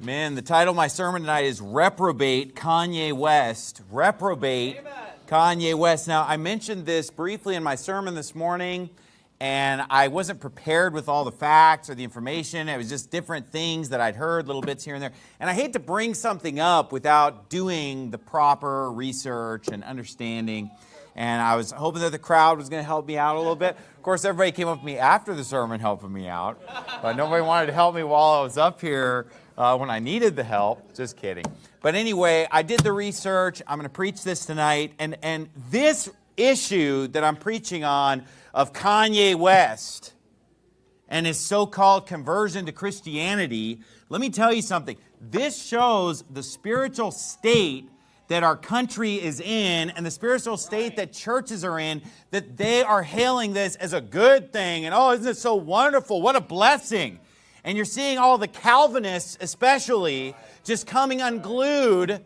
Man, the title of my sermon tonight is Reprobate Kanye West. Reprobate Amen. Kanye West. Now, I mentioned this briefly in my sermon this morning, and I wasn't prepared with all the facts or the information. It was just different things that I'd heard, little bits here and there. And I hate to bring something up without doing the proper research and understanding. And I was hoping that the crowd was going to help me out a little bit. Of course, everybody came up to me after the sermon helping me out, but nobody wanted to help me while I was up here uh, when I needed the help. Just kidding. But anyway, I did the research. I'm going to preach this tonight. And, and this issue that I'm preaching on of Kanye West and his so-called conversion to Christianity, let me tell you something. This shows the spiritual state that our country is in and the spiritual state that churches are in, that they are hailing this as a good thing. And oh, isn't it so wonderful? What a blessing. And you're seeing all the Calvinists, especially, just coming unglued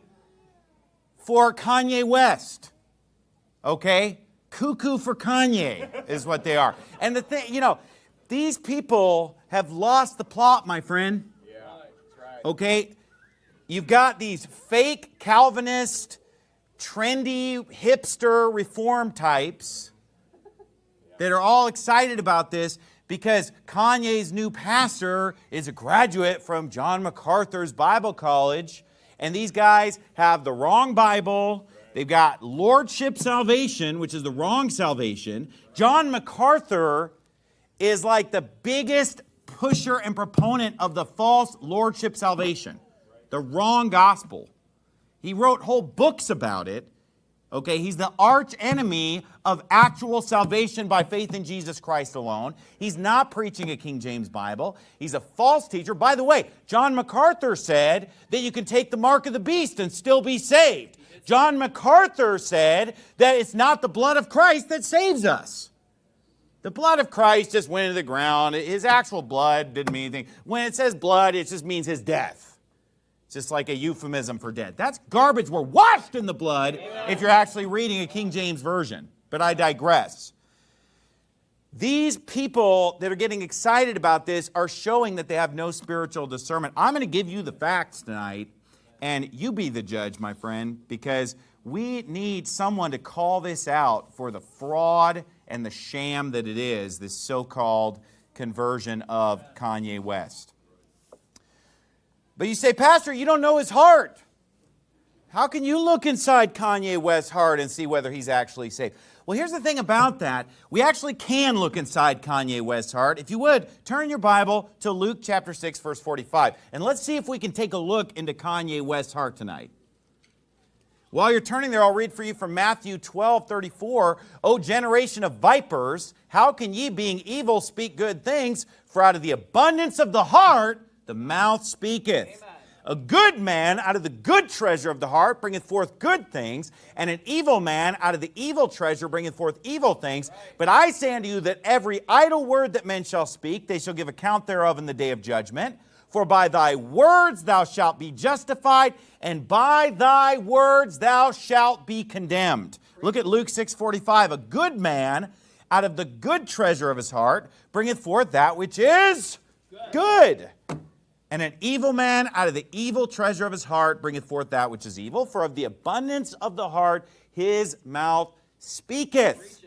for Kanye West. Okay? Cuckoo for Kanye is what they are. And the thing, you know, these people have lost the plot, my friend. Yeah, That's right. Okay? You've got these fake Calvinist, trendy, hipster reform types that are all excited about this because Kanye's new pastor is a graduate from John MacArthur's Bible College, and these guys have the wrong Bible. They've got lordship salvation, which is the wrong salvation. John MacArthur is like the biggest pusher and proponent of the false lordship salvation, the wrong gospel. He wrote whole books about it. Okay, he's the arch enemy of actual salvation by faith in Jesus Christ alone. He's not preaching a King James Bible. He's a false teacher. By the way, John MacArthur said that you can take the mark of the beast and still be saved. John MacArthur said that it's not the blood of Christ that saves us. The blood of Christ just went into the ground. His actual blood didn't mean anything. When it says blood, it just means his death just like a euphemism for dead. That's garbage. We're washed in the blood if you're actually reading a King James Version. But I digress. These people that are getting excited about this are showing that they have no spiritual discernment. I'm going to give you the facts tonight, and you be the judge, my friend, because we need someone to call this out for the fraud and the sham that it is, this so-called conversion of Kanye West. But you say, Pastor, you don't know his heart. How can you look inside Kanye West's heart and see whether he's actually saved? Well, here's the thing about that. We actually can look inside Kanye West's heart. If you would, turn your Bible to Luke chapter 6, verse 45. And let's see if we can take a look into Kanye West's heart tonight. While you're turning there, I'll read for you from Matthew 12, 34. O generation of vipers, how can ye, being evil, speak good things? For out of the abundance of the heart, the mouth speaketh. Amen. A good man out of the good treasure of the heart bringeth forth good things, and an evil man out of the evil treasure bringeth forth evil things. Right. But I say unto you that every idle word that men shall speak, they shall give account thereof in the day of judgment. For by thy words thou shalt be justified, and by thy words thou shalt be condemned. Look at Luke 6:45. A good man out of the good treasure of his heart bringeth forth that which is good. good. And an evil man out of the evil treasure of his heart bringeth forth that which is evil, for of the abundance of the heart his mouth speaketh.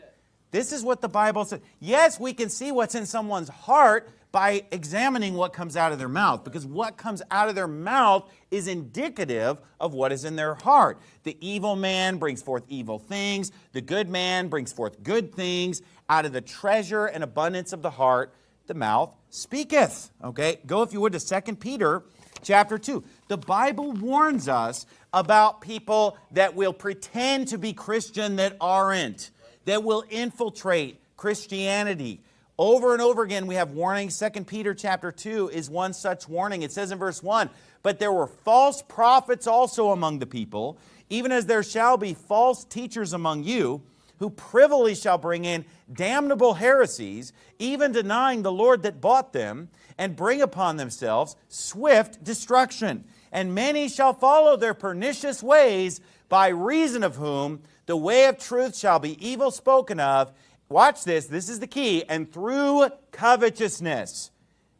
This is what the Bible says. Yes, we can see what's in someone's heart by examining what comes out of their mouth, because what comes out of their mouth is indicative of what is in their heart. The evil man brings forth evil things, the good man brings forth good things. Out of the treasure and abundance of the heart, the mouth speaketh. Okay, go if you would to 2 Peter chapter 2. The Bible warns us about people that will pretend to be Christian that aren't, that will infiltrate Christianity. Over and over again, we have warnings. 2 Peter chapter 2 is one such warning. It says in verse 1, But there were false prophets also among the people, even as there shall be false teachers among you, who privily shall bring in damnable heresies, even denying the Lord that bought them, and bring upon themselves swift destruction. And many shall follow their pernicious ways, by reason of whom the way of truth shall be evil spoken of. Watch this, this is the key. And through covetousness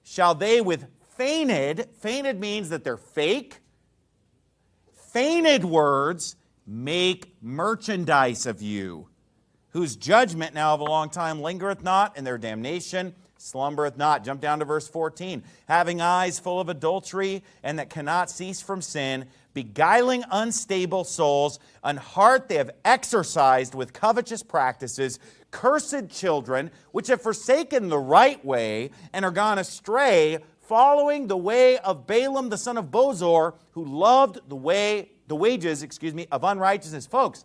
shall they with Feigned, feigned means that they're fake. Feigned words make merchandise of you, whose judgment now of a long time lingereth not, and their damnation slumbereth not. Jump down to verse 14. Having eyes full of adultery, and that cannot cease from sin, beguiling unstable souls, an heart they have exercised with covetous practices, cursed children, which have forsaken the right way and are gone astray, following the way of Balaam the son of Bosor, who loved the way, the wages, excuse me, of unrighteousness. Folks,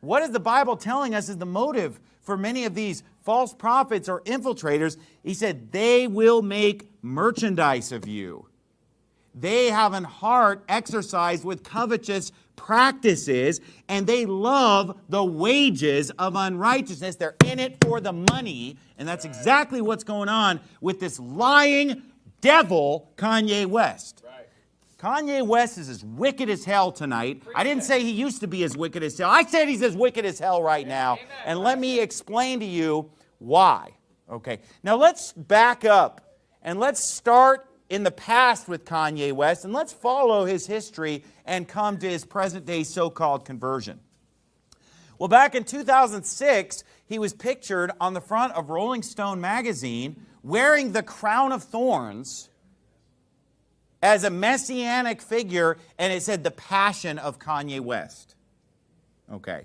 what is the Bible telling us is the motive for many of these false prophets or infiltrators? He said, they will make merchandise of you. They have an heart exercised with covetous practices, and they love the wages of unrighteousness. They're in it for the money, and that's exactly what's going on with this lying devil, Kanye West. Kanye West is as wicked as hell tonight. I didn't say he used to be as wicked as hell. I said he's as wicked as hell right now. And let me explain to you why. Okay, now let's back up and let's start in the past with Kanye West and let's follow his history and come to his present day so called conversion. Well, back in 2006, he was pictured on the front of Rolling Stone magazine wearing the crown of thorns as a messianic figure, and it said the passion of Kanye West. Okay.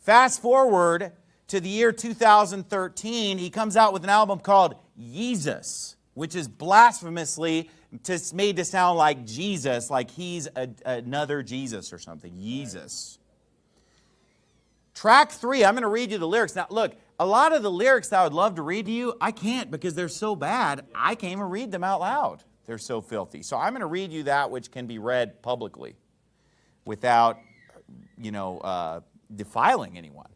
Fast forward to the year 2013, he comes out with an album called Yeezus, which is blasphemously made to sound like Jesus, like he's a, another Jesus or something. Yeezus. Track three, I'm going to read you the lyrics. Now, look, a lot of the lyrics I would love to read to you, I can't because they're so bad, I can't even read them out loud. They're so filthy. So I'm going to read you that which can be read publicly without, you know, uh, defiling anyone.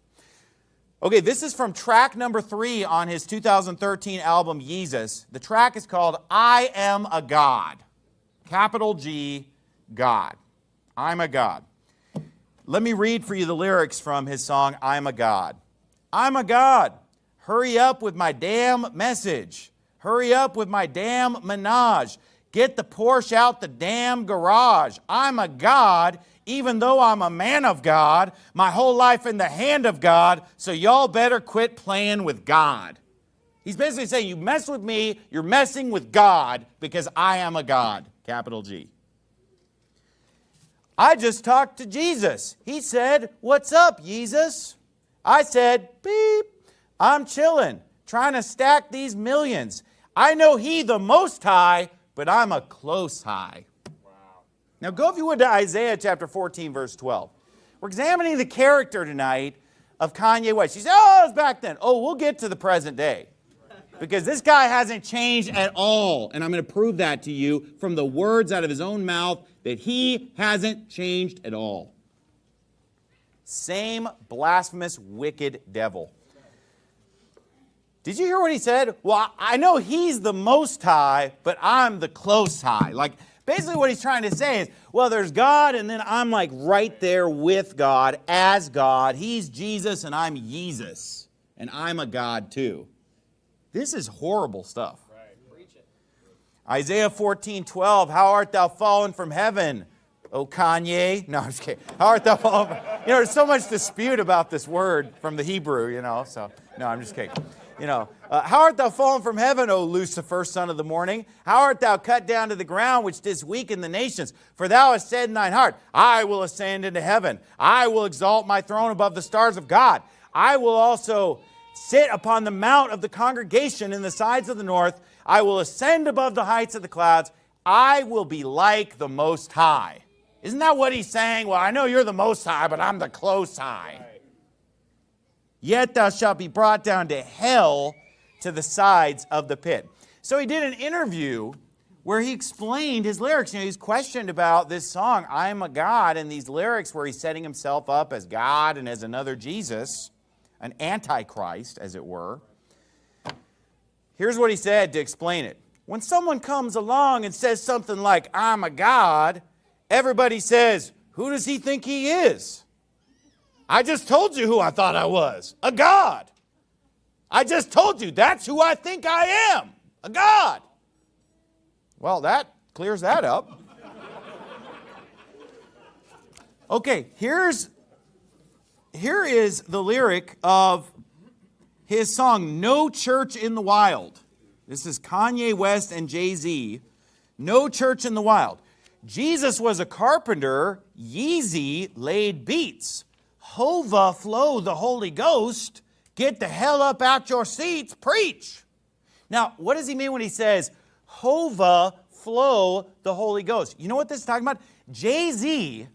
Okay, this is from track number three on his 2013 album, Yeezus. The track is called I Am a God. Capital G, God. I'm a God. Let me read for you the lyrics from his song, I'm a God. I'm a God. Hurry up with my damn message. Hurry up with my damn menage. Get the Porsche out the damn garage. I'm a God, even though I'm a man of God, my whole life in the hand of God, so y'all better quit playing with God. He's basically saying, you mess with me, you're messing with God because I am a God, capital G. I just talked to Jesus. He said, what's up, Yeezus? I said, beep, I'm chilling, trying to stack these millions. I know he, the Most High, but I'm a close high. Wow. Now go, if you would, to Isaiah chapter 14, verse 12. We're examining the character tonight of Kanye West. You say, oh, it's back then. Oh, we'll get to the present day. Because this guy hasn't changed at all. And I'm going to prove that to you from the words out of his own mouth that he hasn't changed at all. Same blasphemous, wicked devil. Did you hear what he said? Well, I know he's the most high, but I'm the close high. Like, basically what he's trying to say is, well, there's God, and then I'm like right there with God as God. He's Jesus, and I'm Jesus, and I'm a God too. This is horrible stuff. Isaiah 14, 12, how art thou fallen from heaven? oh Kanye. No, I'm just kidding. How art thou fallen? You know, there's so much dispute about this word from the Hebrew, you know, so no, I'm just kidding. You know, uh, how art thou fallen from heaven, O Lucifer, son of the morning? How art thou cut down to the ground, which didst weaken the nations? For thou hast said in thine heart, I will ascend into heaven. I will exalt my throne above the stars of God. I will also sit upon the mount of the congregation in the sides of the north. I will ascend above the heights of the clouds. I will be like the Most High. Isn't that what he's saying? Well, I know you're the most high, but I'm the close high. Yet thou shalt be brought down to hell to the sides of the pit. So he did an interview where he explained his lyrics. You know, he's questioned about this song, I'm a God, and these lyrics where he's setting himself up as God and as another Jesus, an antichrist, as it were. Here's what he said to explain it. When someone comes along and says something like, I'm a God, Everybody says, who does he think he is? I just told you who I thought I was, a God. I just told you that's who I think I am, a God. Well, that clears that up. Okay, here's here is the lyric of his song No Church in the Wild. This is Kanye West and Jay-Z. No Church in the Wild. Jesus was a carpenter, Yeezy laid beats. Hova flow the Holy Ghost, get the hell up out your seats, preach. Now, what does he mean when he says, Hova flow the Holy Ghost? You know what this is talking about? Jay-Z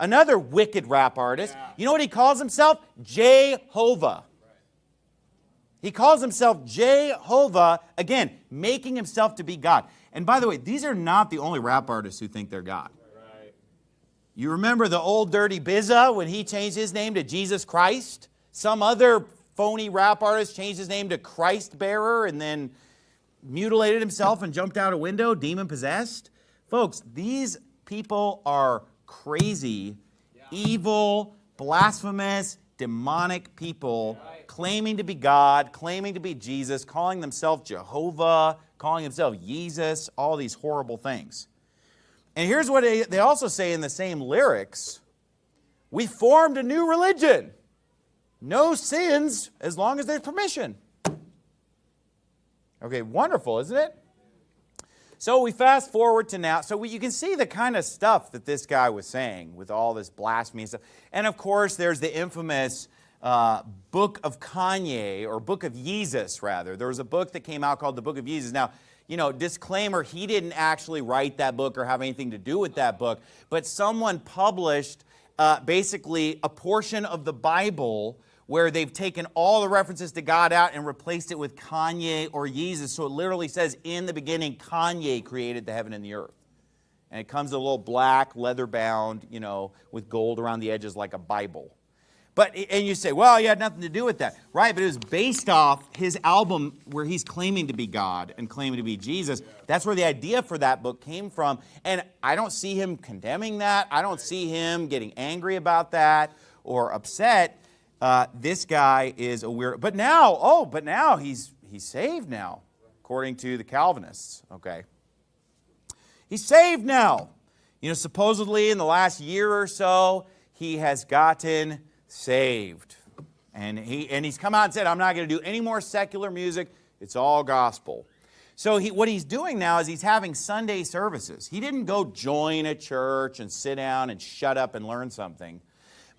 Another wicked rap artist. Yeah. You know what he calls himself? Jehovah. He calls himself Jehovah, again, making himself to be God. And by the way, these are not the only rap artists who think they're God. You remember the old dirty Bizza when he changed his name to Jesus Christ? Some other phony rap artist changed his name to Christ Bearer and then mutilated himself and jumped out a window, demon possessed. Folks, these people are crazy, yeah. evil, blasphemous, demonic people right. claiming to be God, claiming to be Jesus, calling themselves Jehovah, calling themselves Jesus, all these horrible things. And here's what they, also say in the same lyrics We formed a new religion. No sins as long as there's permission. Okay, wonderful, isn't it? So we fast forward to now. So we, you can see the kind of stuff that this guy was saying with all this blasphemy and stuff. And of course, there's the infamous uh, Book of Kanye, or Book of Yeezus, rather. There was a book that came out called the Book of Yeezus. Now, you know, disclaimer, he didn't actually write that book or have anything to do with that book, but someone published uh, basically a portion of the Bible where they've taken all the references to God out and replaced it with Kanye or Yeezus. So it literally says, in the beginning, Kanye created the heaven and the earth. And it comes in a little black, leather bound, you know, with gold around the edges like a Bible. But, and you say, well, he had nothing to do with that. Right, but it was based off his album where he's claiming to be God and claiming to be Jesus. That's where the idea for that book came from. And I don't see him condemning that. I don't see him getting angry about that or upset uh, this guy is a weird. But now, oh, but now he's he's saved now, according to the Calvinists. Okay, he's saved now. You know, supposedly in the last year or so, he has gotten saved, and he and he's come out and said, "I'm not going to do any more secular music. It's all gospel." So he, what he's doing now is he's having Sunday services. He didn't go join a church and sit down and shut up and learn something,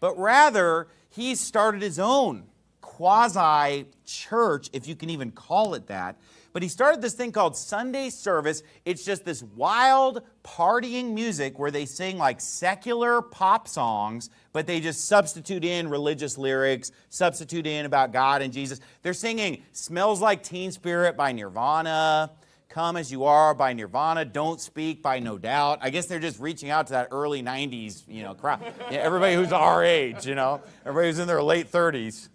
but rather He's started his own quasi church, if you can even call it that. But he started this thing called Sunday Service. It's just this wild partying music where they sing like secular pop songs, but they just substitute in religious lyrics, substitute in about God and Jesus. They're singing Smells Like Teen Spirit by Nirvana. Come As You Are by Nirvana, Don't Speak by No Doubt. I guess they're just reaching out to that early 90s, you know, crowd. Yeah, everybody who's our age, you know, everybody who's in their late 30s.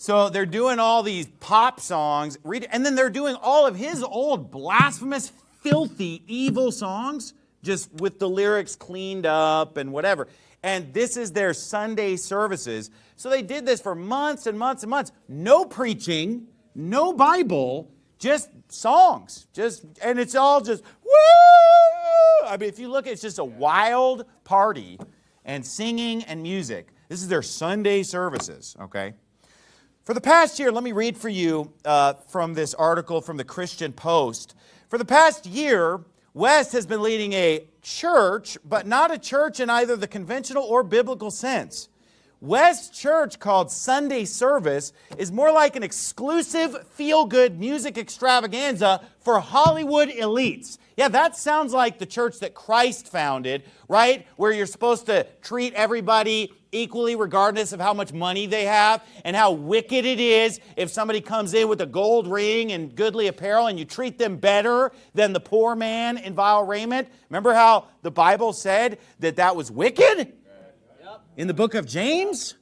So they're doing all these pop songs, and then they're doing all of his old blasphemous, filthy, evil songs, just with the lyrics cleaned up and whatever. And this is their Sunday services. So they did this for months and months and months. No preaching, no Bible, just songs. Just and it's all just woo! I mean, if you look, it's just a wild party and singing and music. This is their Sunday services, okay? For the past year, let me read for you uh, from this article from the Christian Post. For the past year, West has been leading a church, but not a church in either the conventional or biblical sense. West Church, called Sunday Service, is more like an exclusive feel good music extravaganza for Hollywood elites. Yeah, that sounds like the church that Christ founded, right? Where you're supposed to treat everybody equally, regardless of how much money they have, and how wicked it is if somebody comes in with a gold ring and goodly apparel and you treat them better than the poor man in vile raiment. Remember how the Bible said that that was wicked? in the book of James?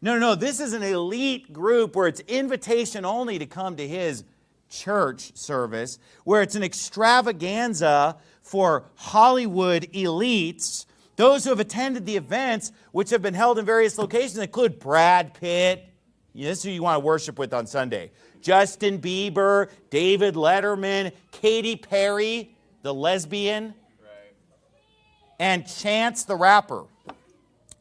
No, no, no. This is an elite group where it's invitation only to come to his church service, where it's an extravaganza for Hollywood elites. Those who have attended the events, which have been held in various locations, include Brad Pitt. This is who you want to worship with on Sunday. Justin Bieber, David Letterman, Katy Perry, the lesbian, and Chance the rapper.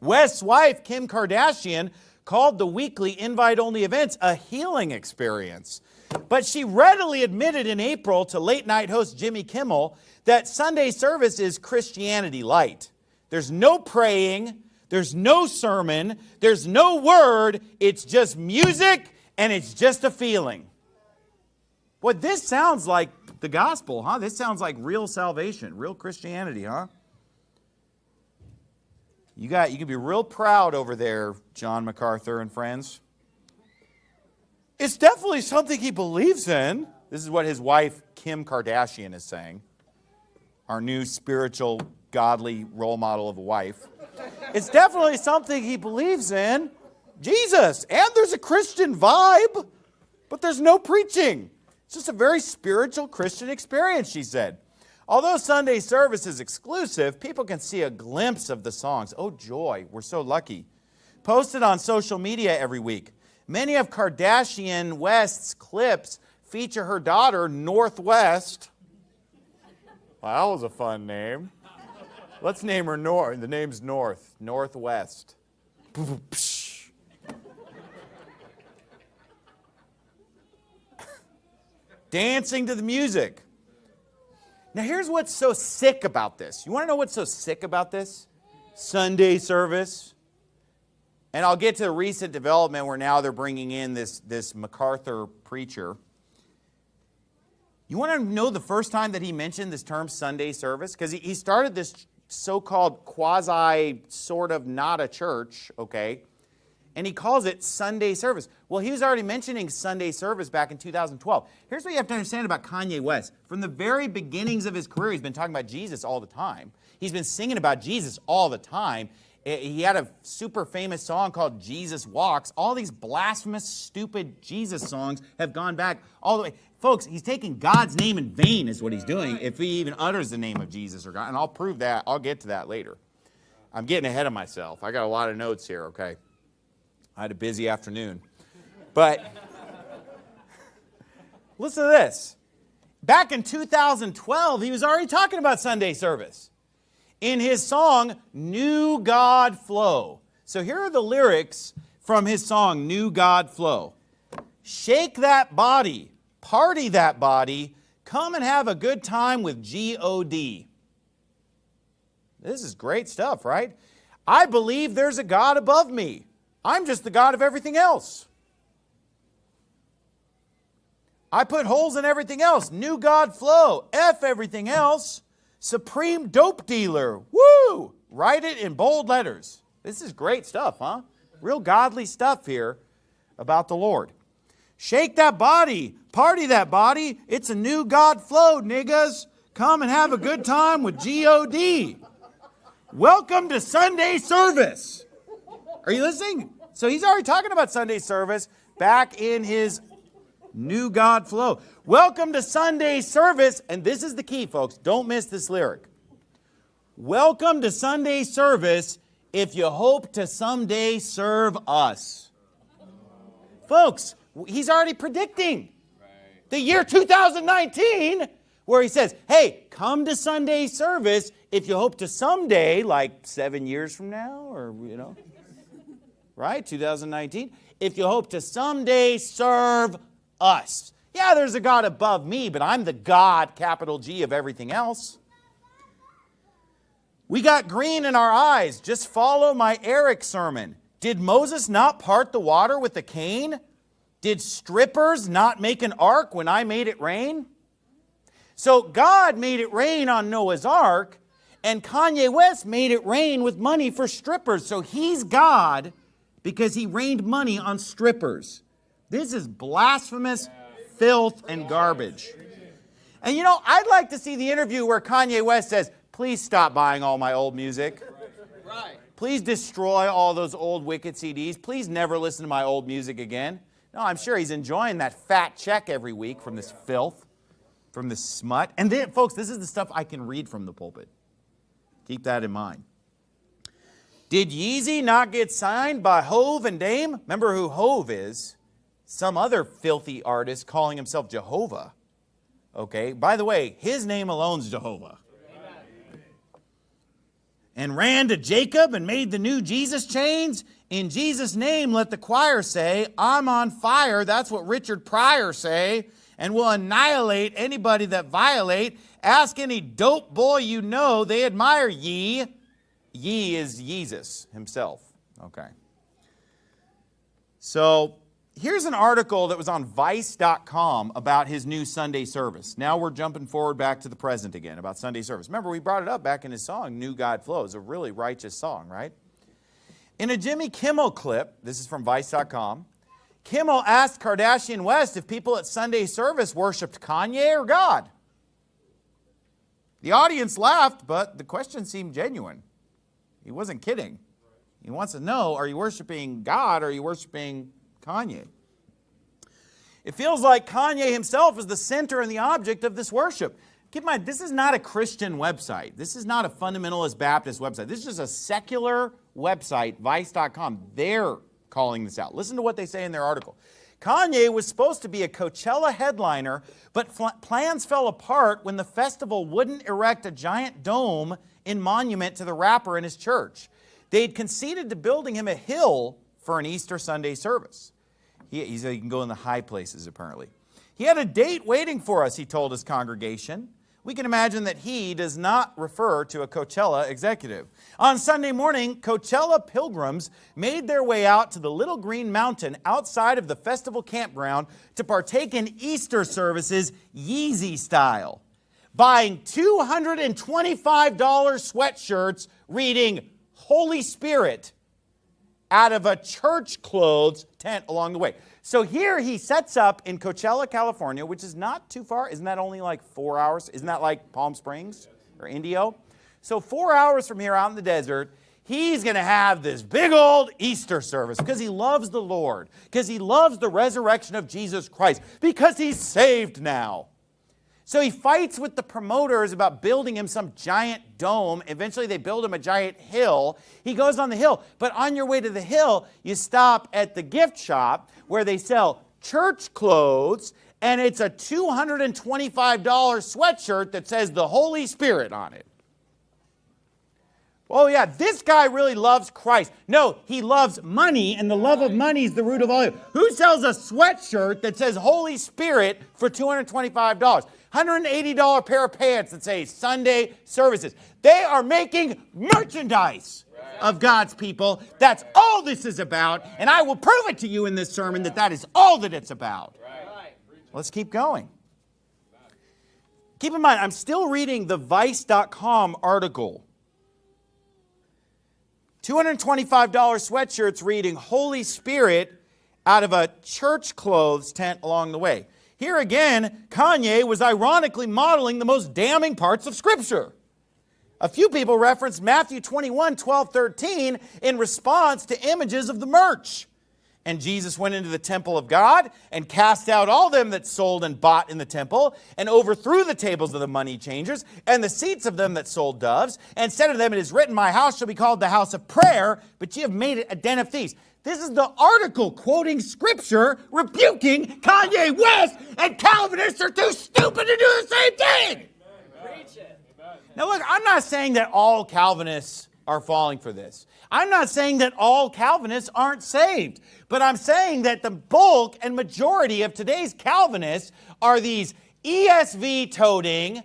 West's wife, Kim Kardashian, called the weekly invite only events a healing experience. But she readily admitted in April to late night host Jimmy Kimmel that Sunday service is Christianity light. There's no praying, there's no sermon, there's no word, it's just music and it's just a feeling. Boy, this sounds like the gospel, huh? This sounds like real salvation, real Christianity, huh? You got you can be real proud over there, John MacArthur and friends. It's definitely something he believes in. This is what his wife Kim Kardashian is saying. Our new spiritual godly role model of a wife. It's definitely something he believes in. Jesus, and there's a Christian vibe, but there's no preaching. It's just a very spiritual Christian experience, she said. Although Sunday service is exclusive, people can see a glimpse of the songs. Oh, joy, we're so lucky. Posted on social media every week. Many of Kardashian West's clips feature her daughter, Northwest. Well, that was a fun name. Let's name her North. The name's North, Northwest. Dancing to the music. Now, here's what's so sick about this. You want to know what's so sick about this? Sunday service. And I'll get to the recent development where now they're bringing in this, this MacArthur preacher. You want to know the first time that he mentioned this term Sunday service? Because he, he started this so called quasi, sort of not a church, okay? and he calls it Sunday service. Well, he was already mentioning Sunday service back in 2012. Here's what you have to understand about Kanye West. From the very beginnings of his career, he's been talking about Jesus all the time. He's been singing about Jesus all the time. Eh, he had a super famous song called Jesus Walks. All these blasphemous, stupid Jesus songs have gone back all the way. Folks, he's taking God's name in vain is what he's doing if he even utters the name of Jesus or God. And I'll prove that. I'll get to that later. I'm getting ahead of myself. I got a lot of notes here, okay? I had a busy afternoon. But listen to this. Back in 2012, he was already talking about Sunday service in his song, New God Flow. So here are the lyrics from his song, New God Flow. Shake that body, party that body, come and have a good time with G-O-D. This is great stuff, right? I believe there's a God above me. I'm just the God of everything else. I put holes in everything else. New God flow. F everything else. Supreme dope dealer. Woo! Write it in bold letters. This is great stuff, huh? Real godly stuff here about the Lord. Shake that body. Party that body. It's a new God flow, niggas. Come and have a good time with G-O-D. Welcome to Sunday service. Are you listening? So he's already talking about Sunday service back in his new God flow. Welcome to Sunday service. And this is the key, folks. Don't miss this lyric. Welcome to Sunday service if you hope to someday serve us. Folks, he's already predicting the year 2019 where he says, hey, come to Sunday service if you hope to someday, like seven years from now, or, you know right? 2019. If you hope to someday serve us. Yeah, there's a God above me, but I'm the God, capital G, of everything else. We got green in our eyes. Just follow my Erick Sermon. Did Moses not part the water with a cane? Did strippers not make an ark when I made it rain? So God made it rain on Noah's ark, and Kanye West made it rain with money for strippers. So he's God, because he rained money on strippers. This is blasphemous filth and garbage. And you know, I'd like to see the interview where Kanye West says, please stop buying all my old music. Please destroy all those old Wicked CDs. Please never listen to my old music again. No, I'm sure he's enjoying that fat check every week from this filth, from this smut. And then, folks, this is the stuff I can read from the pulpit. Keep that in mind. Did Yeezy not get signed by Hove and Dame? Remember who Hove is? Some other filthy artist calling himself Jehovah. Okay, by the way, his name alone's Jehovah. And ran to Jacob and made the new Jesus chains. In Jesus' name, let the choir say, I'm on fire. That's what Richard Pryor say. And will annihilate anybody that violate. Ask any dope boy you know, they admire ye. Ye is Jesus himself. Okay. So here's an article that was on vice.com about his new Sunday service. Now we're jumping forward back to the present again about Sunday service. Remember, we brought it up back in his song, New God Flows, a really righteous song, right? In a Jimmy Kimmel clip, this is from vice.com, Kimmel asked Kardashian West if people at Sunday service worshiped Kanye or God. The audience laughed, but the question seemed genuine. He wasn't kidding. He wants to know, are you worshiping God or are you worshiping Kanye? It feels like Kanye himself is the center and the object of this worship. Keep in mind, this is not a Christian website. This is not a fundamentalist Baptist website. This is just a secular website, vice.com. They're calling this out. Listen to what they say in their article. Kanye was supposed to be a Coachella headliner, but plans fell apart when the festival wouldn't erect a giant dome in monument to the rapper in his church. They'd conceded to building him a hill for an Easter Sunday service. He, he said he can go in the high places, apparently. He had a date waiting for us, he told his congregation. We can imagine that he does not refer to a Coachella executive. On Sunday morning, Coachella pilgrims made their way out to the Little Green Mountain outside of the festival campground to partake in Easter services Yeezy style, buying $225 sweatshirts reading Holy Spirit out of a church clothes tent along the way. So here he sets up in Coachella, California, which is not too far. Isn't that only like four hours? Isn't that like Palm Springs or Indio? So four hours from here out in the desert, he's going to have this big old Easter service because he loves the Lord, because he loves the resurrection of Jesus Christ, because he's saved now. So he fights with the promoters about building him some giant dome. Eventually, they build him a giant hill. He goes on the hill, but on your way to the hill, you stop at the gift shop where they sell church clothes, and it's a $225 sweatshirt that says the Holy Spirit on it. Oh, yeah, this guy really loves Christ. No, he loves money, and the love of money is the root of all evil. Who sells a sweatshirt that says Holy Spirit for $225? $180 pair of pants that say Sunday services. They are making merchandise of God's people. That's all this is about, and I will prove it to you in this sermon that that is all that it's about. Let's keep going. Keep in mind, I'm still reading the Vice.com article. $225 sweatshirts reading Holy Spirit out of a church clothes tent along the way. Here again, Kanye was ironically modeling the most damning parts of Scripture. A few people referenced Matthew 21, 12, 13 in response to images of the merch. And Jesus went into the temple of God and cast out all them that sold and bought in the temple and overthrew the tables of the money changers and the seats of them that sold doves and said to them, It is written, My house shall be called the house of prayer, but ye have made it a den of thieves. This is the article quoting scripture rebuking Kanye West, and Calvinists are too stupid to do the same thing. Now, look, I'm not saying that all Calvinists are falling for this. I'm not saying that all Calvinists aren't saved, but I'm saying that the bulk and majority of today's Calvinists are these ESV toting,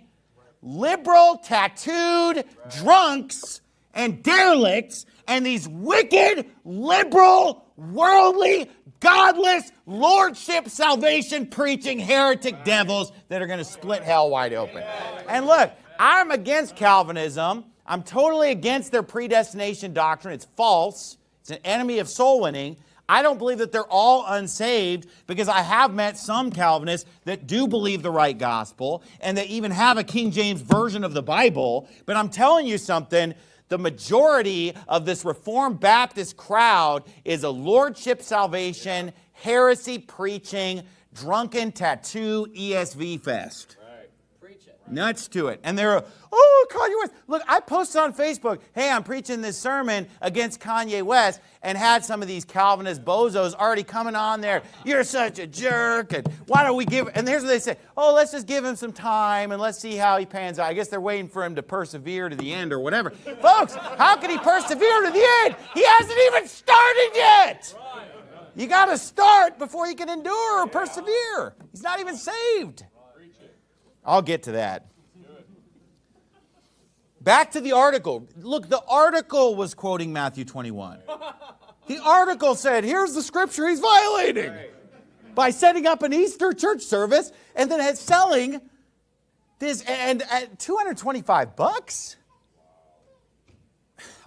liberal, tattooed drunks and derelicts and these wicked, liberal, worldly, godless, lordship, salvation preaching heretic devils that are going to split hell wide open. And look, I'm against Calvinism. I'm totally against their predestination doctrine. It's false. It's an enemy of soul winning. I don't believe that they're all unsaved because I have met some Calvinists that do believe the right gospel and that even have a King James version of the Bible. But I'm telling you something, the majority of this Reformed Baptist crowd is a lordship salvation, heresy preaching, drunken tattoo ESV fest. Nuts to it. And they're, oh, Kanye West. Look, I posted on Facebook, hey, I'm preaching this sermon against Kanye West and had some of these Calvinist bozos already coming on there. You're such a jerk. And why don't we give, and here's what they say, oh, let's just give him some time and let's see how he pans out. I guess they're waiting for him to persevere to the end or whatever. Folks, how can he persevere to the end? He hasn't even started yet. You got to start before you can endure or persevere. He's not even saved. I'll get to that. Back to the article. Look, the article was quoting Matthew 21. The article said, here's the scripture he's violating by setting up an Easter church service and then selling this and at 225 bucks?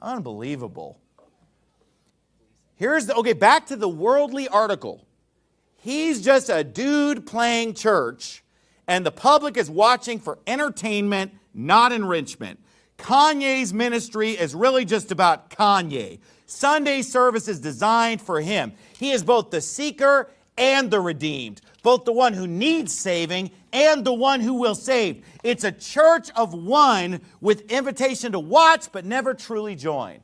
Unbelievable. Here's the okay, back to the worldly article. He's just a dude playing church and the public is watching for entertainment, not enrichment. Kanye's ministry is really just about Kanye. Sunday service is designed for him. He is both the seeker and the redeemed, both the one who needs saving and the one who will save. It's a church of one with invitation to watch but never truly join.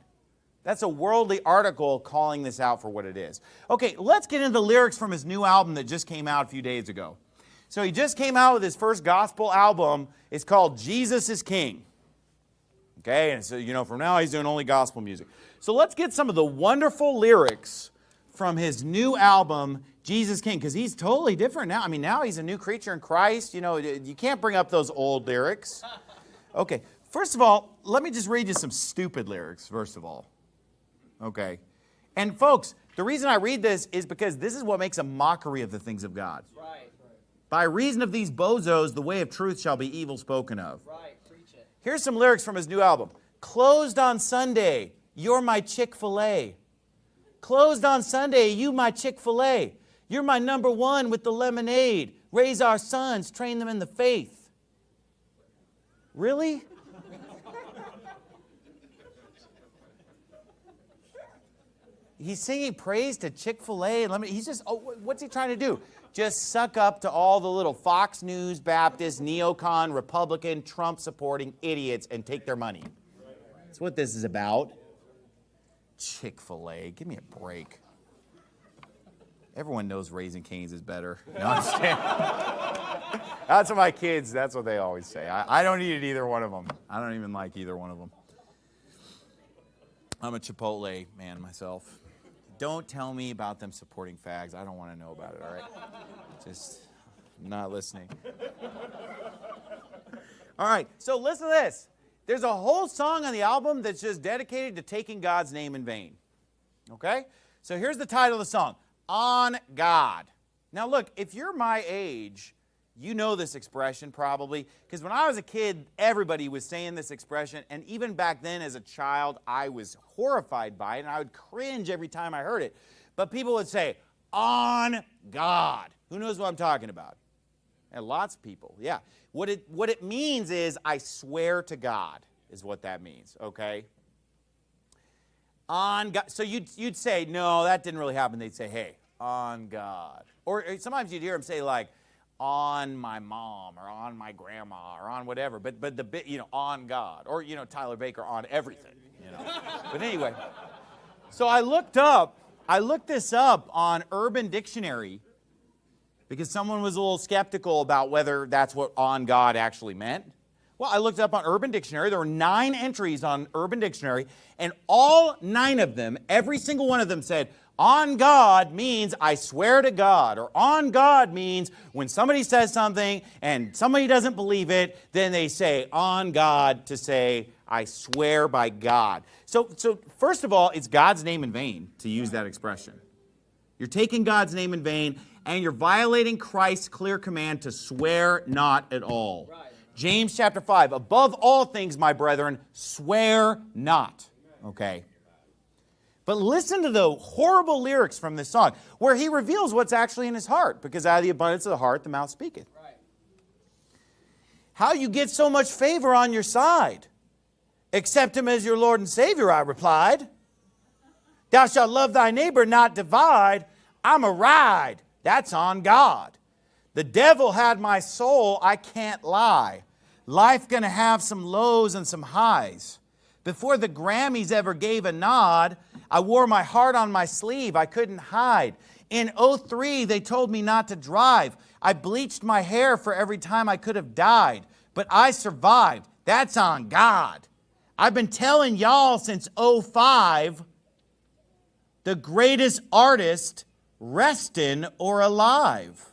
That's a worldly article calling this out for what it is. Okay, let's get into the lyrics from his new album that just came out a few days ago. So he just came out with his first gospel album. It's called Jesus is King. Okay, and so, you know, from now he's doing only gospel music. So let's get some of the wonderful lyrics from his new album, Jesus King, because he's totally different now. I mean, now he's a new creature in Christ. You know, you can't bring up those old lyrics. Okay, first of all, let me just read you some stupid lyrics, first of all. Okay, and folks, the reason I read this is because this is what makes a mockery of the things of God. Right. By reason of these bozos, the way of truth shall be evil spoken of. Right. preach it. Here's some lyrics from his new album. Closed on Sunday, you're my Chick-fil-A. Closed on Sunday, you my Chick-fil-A. You're my number one with the lemonade. Raise our sons, train them in the faith. Really? He's singing praise to Chick-fil-A. He's just, oh, what's he trying to do? Just suck up to all the little Fox News, Baptist, neocon, Republican, Trump supporting idiots and take their money. That's what this is about. Chick fil A, give me a break. Everyone knows Raising Cane's is better. No, I'm That's what my kids, that's what they always say. I, I don't eat either one of them. I don't even like either one of them. I'm a Chipotle man myself. Don't tell me about them supporting fags. I don't want to know about it, all right? Just not listening. All right, so listen to this. There's a whole song on the album that's just dedicated to taking God's name in vain. Okay? So here's the title of the song On God. Now, look, if you're my age, you know this expression probably, because when I was a kid, everybody was saying this expression, and even back then as a child, I was horrified by it, and I would cringe every time I heard it. But people would say, on God. Who knows what I'm talking about? And lots of people, yeah. What it, what it means is, I swear to God, is what that means, okay? On God. So you'd, you'd say, no, that didn't really happen. They'd say, hey, on God. Or sometimes you'd hear them say, like, on my mom or on my grandma or on whatever, but but the bit you know on God or you know Tyler Baker on everything, you know. but anyway, so I looked up, I looked this up on Urban Dictionary because someone was a little skeptical about whether that's what on God actually meant. Well, I looked up on Urban Dictionary. There were nine entries on Urban Dictionary, and all nine of them, every single one of them said, on God means I swear to God, or on God means when somebody says something and somebody doesn't believe it, then they say on God to say, I swear by God. So, so first of all, it's God's name in vain to use that expression. You're taking God's name in vain and you're violating Christ's clear command to swear not at all. Right. James chapter 5, above all things, my brethren, swear not. Okay. But listen to the horrible lyrics from this song where he reveals what's actually in his heart because out of the abundance of the heart, the mouth speaketh. Right. How you get so much favor on your side? Accept him as your Lord and Savior, I replied. Thou shalt love thy neighbor, not divide. I'm a ride. That's on God. The devil had my soul, I can't lie. Life gonna have some lows and some highs. Before the Grammys ever gave a nod, I wore my heart on my sleeve. I couldn't hide. In 03, they told me not to drive. I bleached my hair for every time I could have died, but I survived. That's on God. I've been telling y'all since 05 the greatest artist resting or alive.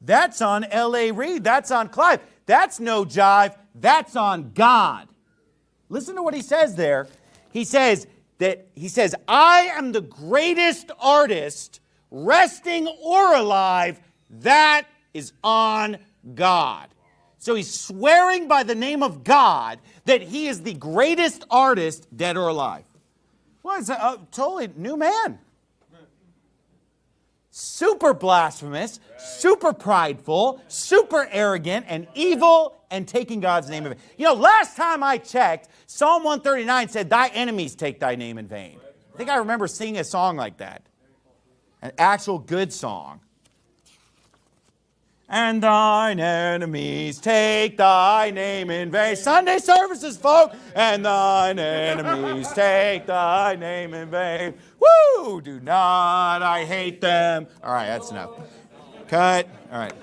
That's on L.A. Reid. That's on Clive. That's no jive. That's on God. Listen to what he says there. He says that he says, I am the greatest artist resting or alive that is on God. So he's swearing by the name of God that he is the greatest artist, dead or alive. Well, it's a, a totally new man. Super blasphemous, super prideful, super arrogant, and evil, and taking God's name in vain. You know, last time I checked, Psalm 139 said, Thy enemies take thy name in vain. I think I remember singing a song like that, an actual good song and thine enemies take thy name in vain. Sunday services, folk, and thine enemies take thy name in vain. Woo! Do not, I hate them. All right, that's enough. Cut. All right.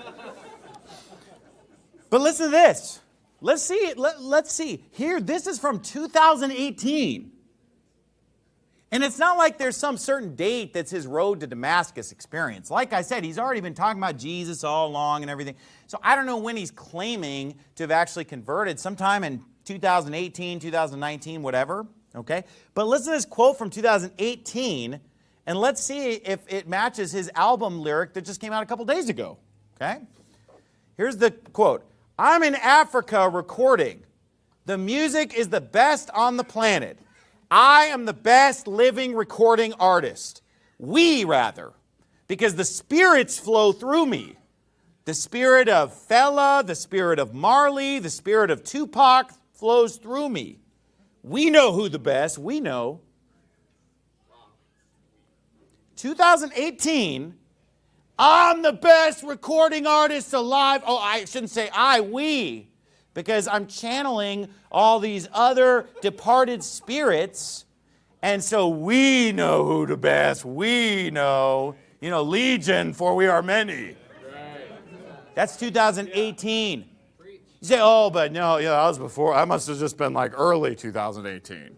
But listen to this. Let's see. Let, let's see. Here, this is from 2018. And it's not like there's some certain date that's his road to Damascus experience. Like I said, he's already been talking about Jesus all along and everything. So I don't know when he's claiming to have actually converted, sometime in 2018, 2019, whatever. Okay? But listen to this quote from 2018, and let's see if it matches his album lyric that just came out a couple days ago. Okay? Here's the quote I'm in Africa recording. The music is the best on the planet. I am the best living recording artist. We, rather, because the spirits flow through me. The spirit of Fela, the spirit of Marley, the spirit of Tupac flows through me. We know who the best, we know. 2018, I'm the best recording artist alive. Oh, I shouldn't say I, we because I'm channeling all these other departed spirits. And so we know who the best. We know, you know, legion, for we are many. That's 2018. You say, oh, but no, yeah, that was before. I must have just been like early 2018.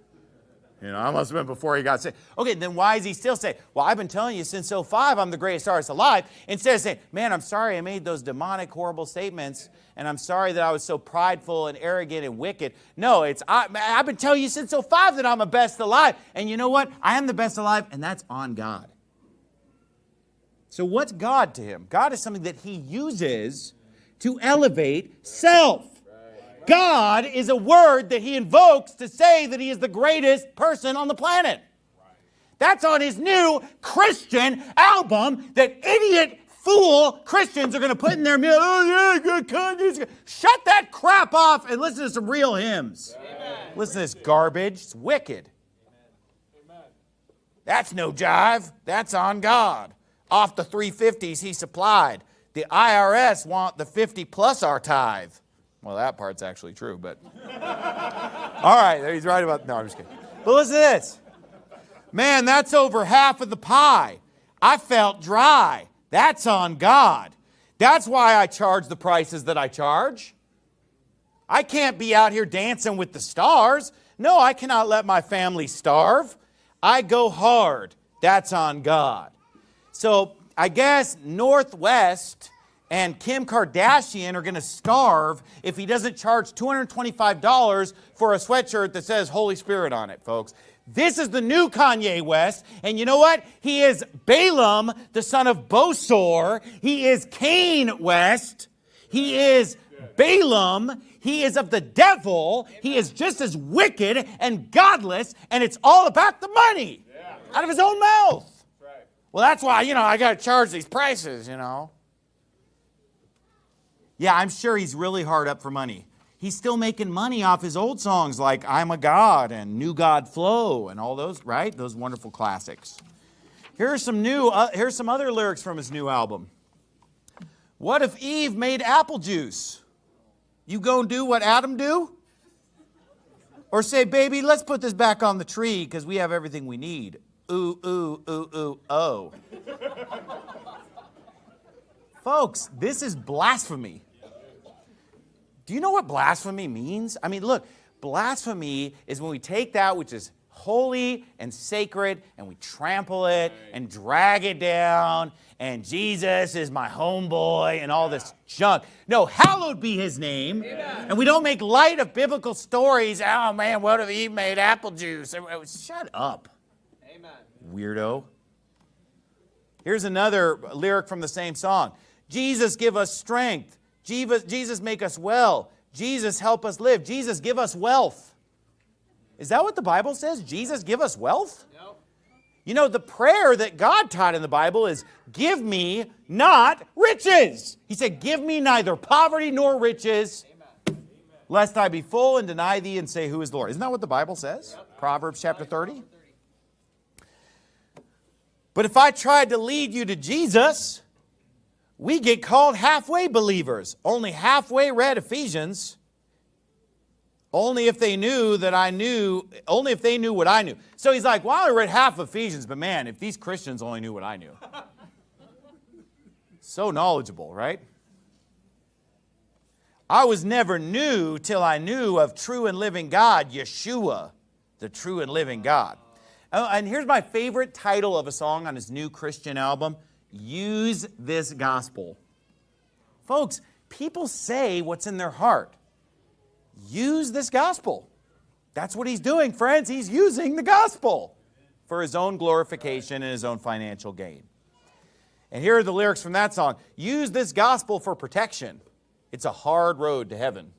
You know, I must have been before he got saved. Okay, then why is he still saying, well, I've been telling you since 05 I'm the greatest artist alive, instead of saying, man, I'm sorry I made those demonic, horrible statements, and I'm sorry that I was so prideful and arrogant and wicked. No, it's, I, I've been telling you since 05 that I'm the best alive. And you know what? I am the best alive, and that's on God. So what's God to him? God is something that he uses to elevate self. God is a word that he invokes to say that he is the greatest person on the planet. That's on his new Christian album that idiot fool Christians are going to put in their music. Oh, yeah, good Shut that crap off and listen to some real hymns. Amen. Listen to this garbage. It's wicked. Amen. That's no jive. That's on God. Off the 350s he supplied. The IRS want the 50 plus our tithe. Well, that part's actually true, but. All right, he's right about. No, I'm just kidding. But listen to this. Man, that's over half of the pie. I felt dry. That's on God. That's why I charge the prices that I charge. I can't be out here dancing with the stars. No, I cannot let my family starve. I go hard. That's on God. So I guess North West and Kim Kardashian are going to starve if he doesn't charge $225 for a sweatshirt that says Holy Spirit on it, folks. This is the new Kanye West. And you know what? He is Balaam, the son of Bosor. He is Cain West. He is Balaam. He is of the devil. He is just as wicked and godless. And it's all about the money out of his own mouth. Well, that's why, you know, I got to charge these prices, you know. Yeah, I'm sure he's really hard up for money. He's still making money off his old songs like I'm a God and New God Flow and all those, right? Those wonderful classics. Here are some new, uh, here's some other lyrics from his new album. What if Eve made apple juice? You gonna do what Adam do? Or say, baby, let's put this back on the tree because we have everything we need. Ooh, ooh, ooh, ooh, oh. Folks, this is blasphemy. Do you know what blasphemy means? I mean, look, blasphemy is when we take that which is holy and sacred and we trample it and drag it down and Jesus is my homeboy and all this junk. No, hallowed be his name. Amen. And we don't make light of biblical stories. Oh man, what if he made apple juice? Oh, oh, shut up. Amen. Weirdo. Here's another lyric from the same song. Jesus give us strength. Jesus, Jesus make us well. Jesus help us live. Jesus give us wealth. Is that what the Bible says? Jesus give us wealth? No. You know, the prayer that God taught in the Bible is, give me not riches. He said, give me neither poverty nor riches, Amen. lest I be full and deny thee and say, who is the Lord? Isn't that what the Bible says? Yep. Proverbs chapter 30. But if I tried to lead you to Jesus, we get called halfway believers. Only halfway read Ephesians. Only if they knew that I knew, only if they knew what I knew. So he's like, well, I read half Ephesians, but man, if these Christians only knew what I knew. so knowledgeable, right? I was never new till I knew of true and living God, Yeshua, the true and living God. Oh, and here's my favorite title of a song on his new Christian album Use This Gospel. Folks, people say what's in their heart. Use this gospel. That's what he's doing, friends. He's using the gospel for his own glorification and his own financial gain. And here are the lyrics from that song. Use this gospel for protection. It's a hard road to heaven.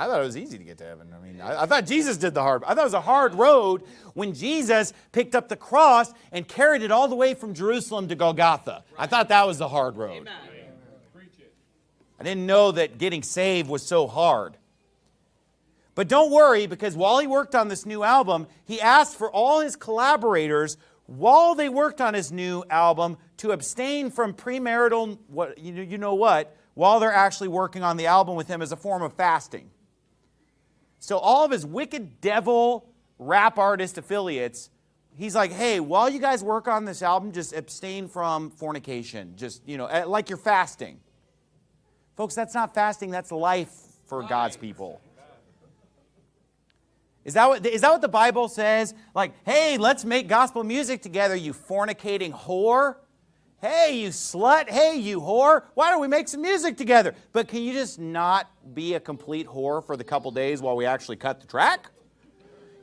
I thought it was easy to get to heaven. I mean, I, I, thought Jesus did the hard. I thought it was a hard road when Jesus picked up the cross and carried it all the way from Jerusalem to Golgotha. I thought that was the hard road. Amen. I didn't know that getting saved was so hard. But don't worry, because while he worked on this new album, he asked for all his collaborators, while they worked on his new album, to abstain from premarital, what, you, you know what, while they're actually working on the album with him as a form of fasting. So all of his wicked devil rap artist affiliates, he's like, hey, while you guys work on this album, just abstain from fornication. Just, you know, eh, like you're fasting. Folks, that's not fasting, that's life for God's people. Is that, what, is that what the Bible says? Like, hey, let's make gospel music together, you fornicating whore. Hey, you slut. Hey, you whore. Why don't we make some music together? But can you just not be a complete whore for the couple days while we actually cut the track?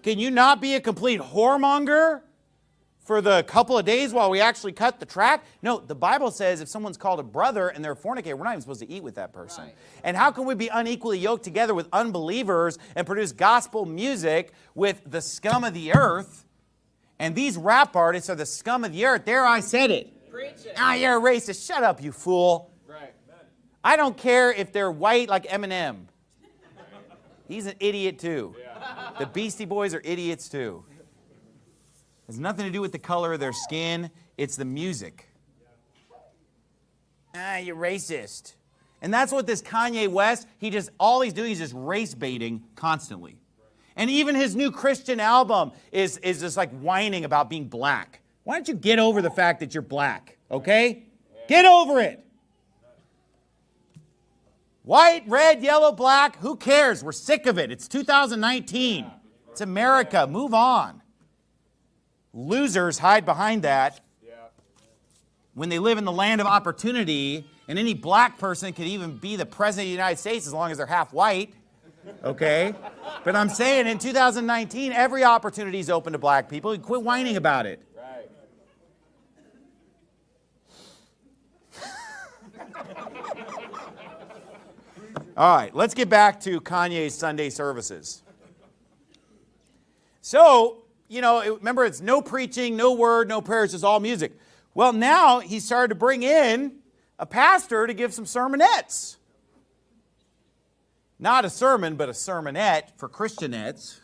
Can you not be a complete whoremonger for the couple of days while we actually cut the track? No, the Bible says if someone's called a brother and they're a fornicator, we're not even supposed to eat with that person. Right. And how can we be unequally yoked together with unbelievers and produce gospel music with the scum of the earth? And these rap artists are the scum of the earth. There I said it. Ah, you're a racist. Shut up, you fool. Right. I don't care if they're white like Eminem. He's an idiot too. Yeah. The Beastie Boys are idiots too. It has nothing to do with the color of their skin. It's the music. Ah, you're racist. And that's what this Kanye West, he just, all he's doing is just race baiting constantly. And even his new Christian album is, is just like whining about being black. Why don't you get over the fact that you're black, okay? Get over it. White, red, yellow, black, who cares? We're sick of it. It's 2019. It's America. Move on. Losers hide behind that when they live in the land of opportunity, and any black person could even be the president of the United States as long as they're half white. Okay? But I'm saying in 2019, every opportunity is open to black people. You Quit whining about it. All right, let's get back to Kanye's Sunday services. So, you know, remember it's no preaching, no word, no prayers, it's all music. Well, now he started to bring in a pastor to give some sermonettes. Not a sermon, but a sermonette for Christianettes.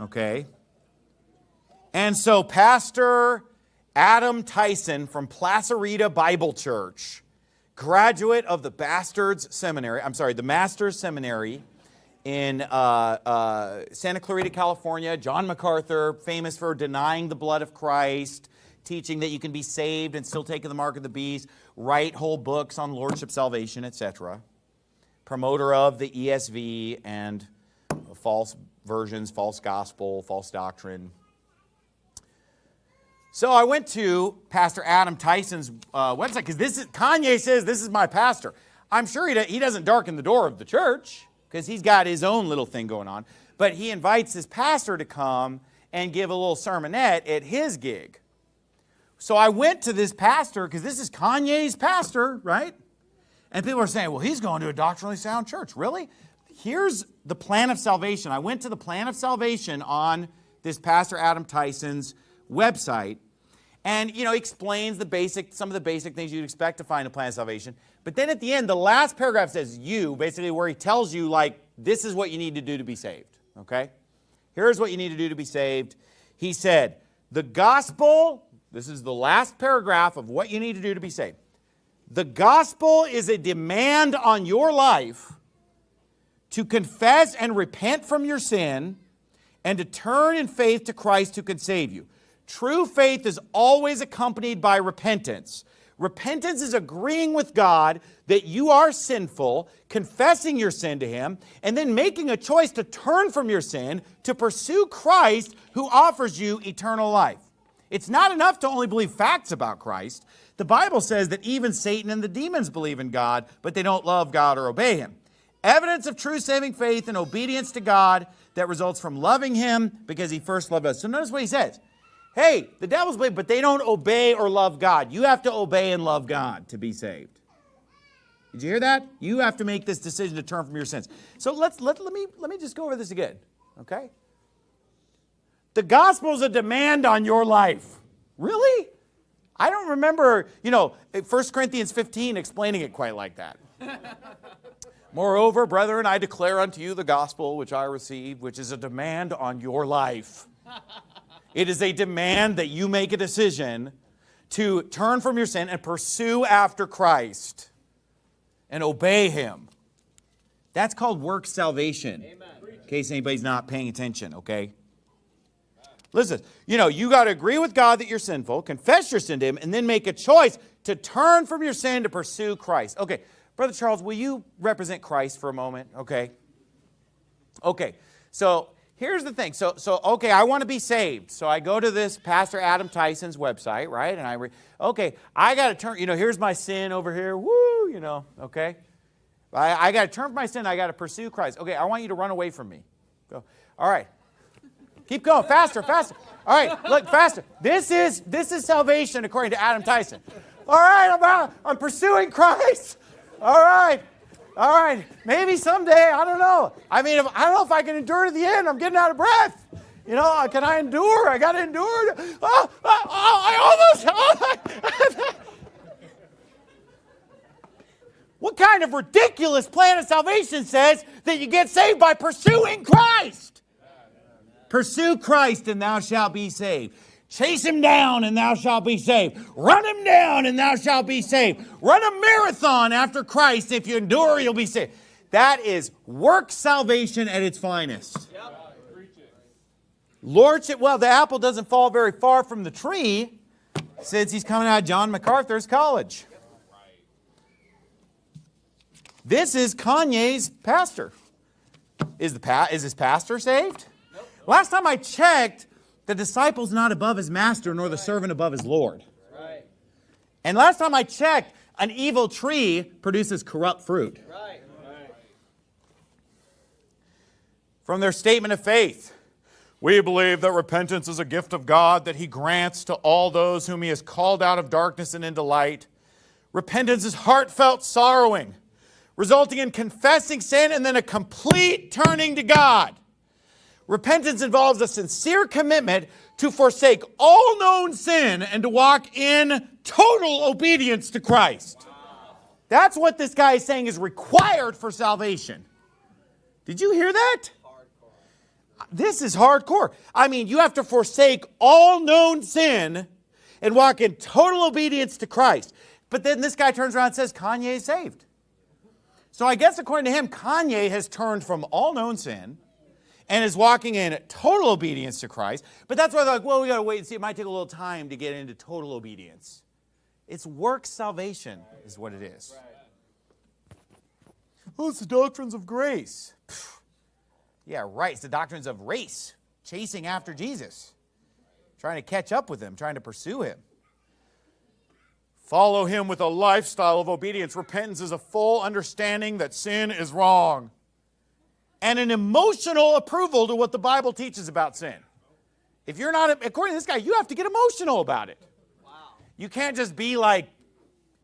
Okay. And so Pastor Adam Tyson from Placerita Bible Church graduate of the Bastards Seminary, I'm sorry, the Master's Seminary in uh, uh, Santa Clarita, California. John MacArthur, famous for denying the blood of Christ, teaching that you can be saved and still take the mark of the beast, write whole books on lordship, salvation, etc. Promoter of the ESV and false versions, false gospel, false doctrine. So I went to Pastor Adam Tyson's uh, website because this is Kanye says this is my pastor. I'm sure he, he doesn't darken the door of the church because he's got his own little thing going on. But he invites his pastor to come and give a little sermonette at his gig. So I went to this pastor because this is Kanye's pastor, right? And people are saying, well, he's going to a doctrinally sound church. Really? Here's the plan of salvation. I went to the plan of salvation on this Pastor Adam Tyson's website. And, you know, explains the basic, some of the basic things you'd expect to find in a plan of salvation. But then at the end, the last paragraph says you, basically where he tells you, like, this is what you need to do to be saved, okay? Here's what you need to do to be saved. He said, the gospel, this is the last paragraph of what you need to do to be saved. The gospel is a demand on your life to confess and repent from your sin and to turn in faith to Christ who can save you. True faith is always accompanied by repentance. Repentance is agreeing with God that you are sinful, confessing your sin to Him, and then making a choice to turn from your sin to pursue Christ who offers you eternal life. It's not enough to only believe facts about Christ. The Bible says that even Satan and the demons believe in God, but they don't love God or obey Him. Evidence of true saving faith and obedience to God that results from loving Him because He first loved us. So notice what He says. Hey, the devils believe, but they don't obey or love God. You have to obey and love God to be saved. Did you hear that? You have to make this decision to turn from your sins. So let's let, let me let me just go over this again. Okay? The gospel is a demand on your life. Really? I don't remember, you know, 1 Corinthians 15 explaining it quite like that. Moreover, brethren, I declare unto you the gospel which I received, which is a demand on your life. It is a demand that you make a decision to turn from your sin and pursue after Christ and obey Him. That's called work salvation. Amen. In case anybody's not paying attention, okay? Listen, you know, you got to agree with God that you're sinful, confess your sin to Him, and then make a choice to turn from your sin to pursue Christ. Okay, Brother Charles, will you represent Christ for a moment? Okay. Okay, so here's the thing. So, so okay, I want to be saved. So I go to this Pastor Adam Tyson's website, right? And I, okay, I got to turn, you know, here's my sin over here. Woo, you know, okay. I, I got to turn from my sin. I got to pursue Christ. Okay, I want you to run away from me. Go. All right. Keep going, faster, faster. All right, look, faster. This is this is salvation according to Adam Tyson. All right, I'm out. I'm pursuing Christ. All right. All right, maybe someday, I don't know. I mean, if, I don't know if I can endure to the end. I'm getting out of breath. You know, uh, can I endure? I got to endure. Oh, oh, oh, I almost. Oh, what kind of ridiculous plan of salvation says that you get saved by pursuing Christ? Pursue Christ and thou shalt be saved. Chase him down and thou shalt be saved. Run him down and thou shalt be saved. Run a marathon after Christ. If you endure, you'll be saved. That is work salvation at its finest. Lordship, well, the apple doesn't fall very far from the tree since he's coming out of John MacArthur's college. This is Kanye's pastor. Is, the pa- is his pastor saved? Last time I checked, the disciple's not above his master, nor the servant above his Lord. Right. And last time I checked, an evil tree produces corrupt fruit. Right. From their statement of faith, we believe that repentance is a gift of God that He grants to all those whom He has called out of darkness and into light. Repentance is heartfelt sorrowing, resulting in confessing sin and then a complete turning to God. Repentance involves a sincere commitment to forsake all known sin and to walk in total obedience to Christ. That's what this guy is saying is required for salvation. Did you hear that? This is hardcore. I mean, you have to forsake all known sin and walk in total obedience to Christ. But then this guy turns around and says Kanye is saved. So I guess according to him, Kanye has turned from all known sin and is walking in total obedience to Christ. But that's why they're like, well, we got to wait and see. It might take a little time to get into total obedience. It's work salvation, is what it is. Oh, it's the doctrines of grace. Yeah, right. It's the doctrines of race, chasing after Jesus, trying to catch up with him, trying to pursue him. Follow him with a lifestyle of obedience. Repentance is a full understanding that sin is wrong and an emotional approval to what the Bible teaches about sin. If you're not, according to this guy, you have to get emotional about it. Wow. You can't just be like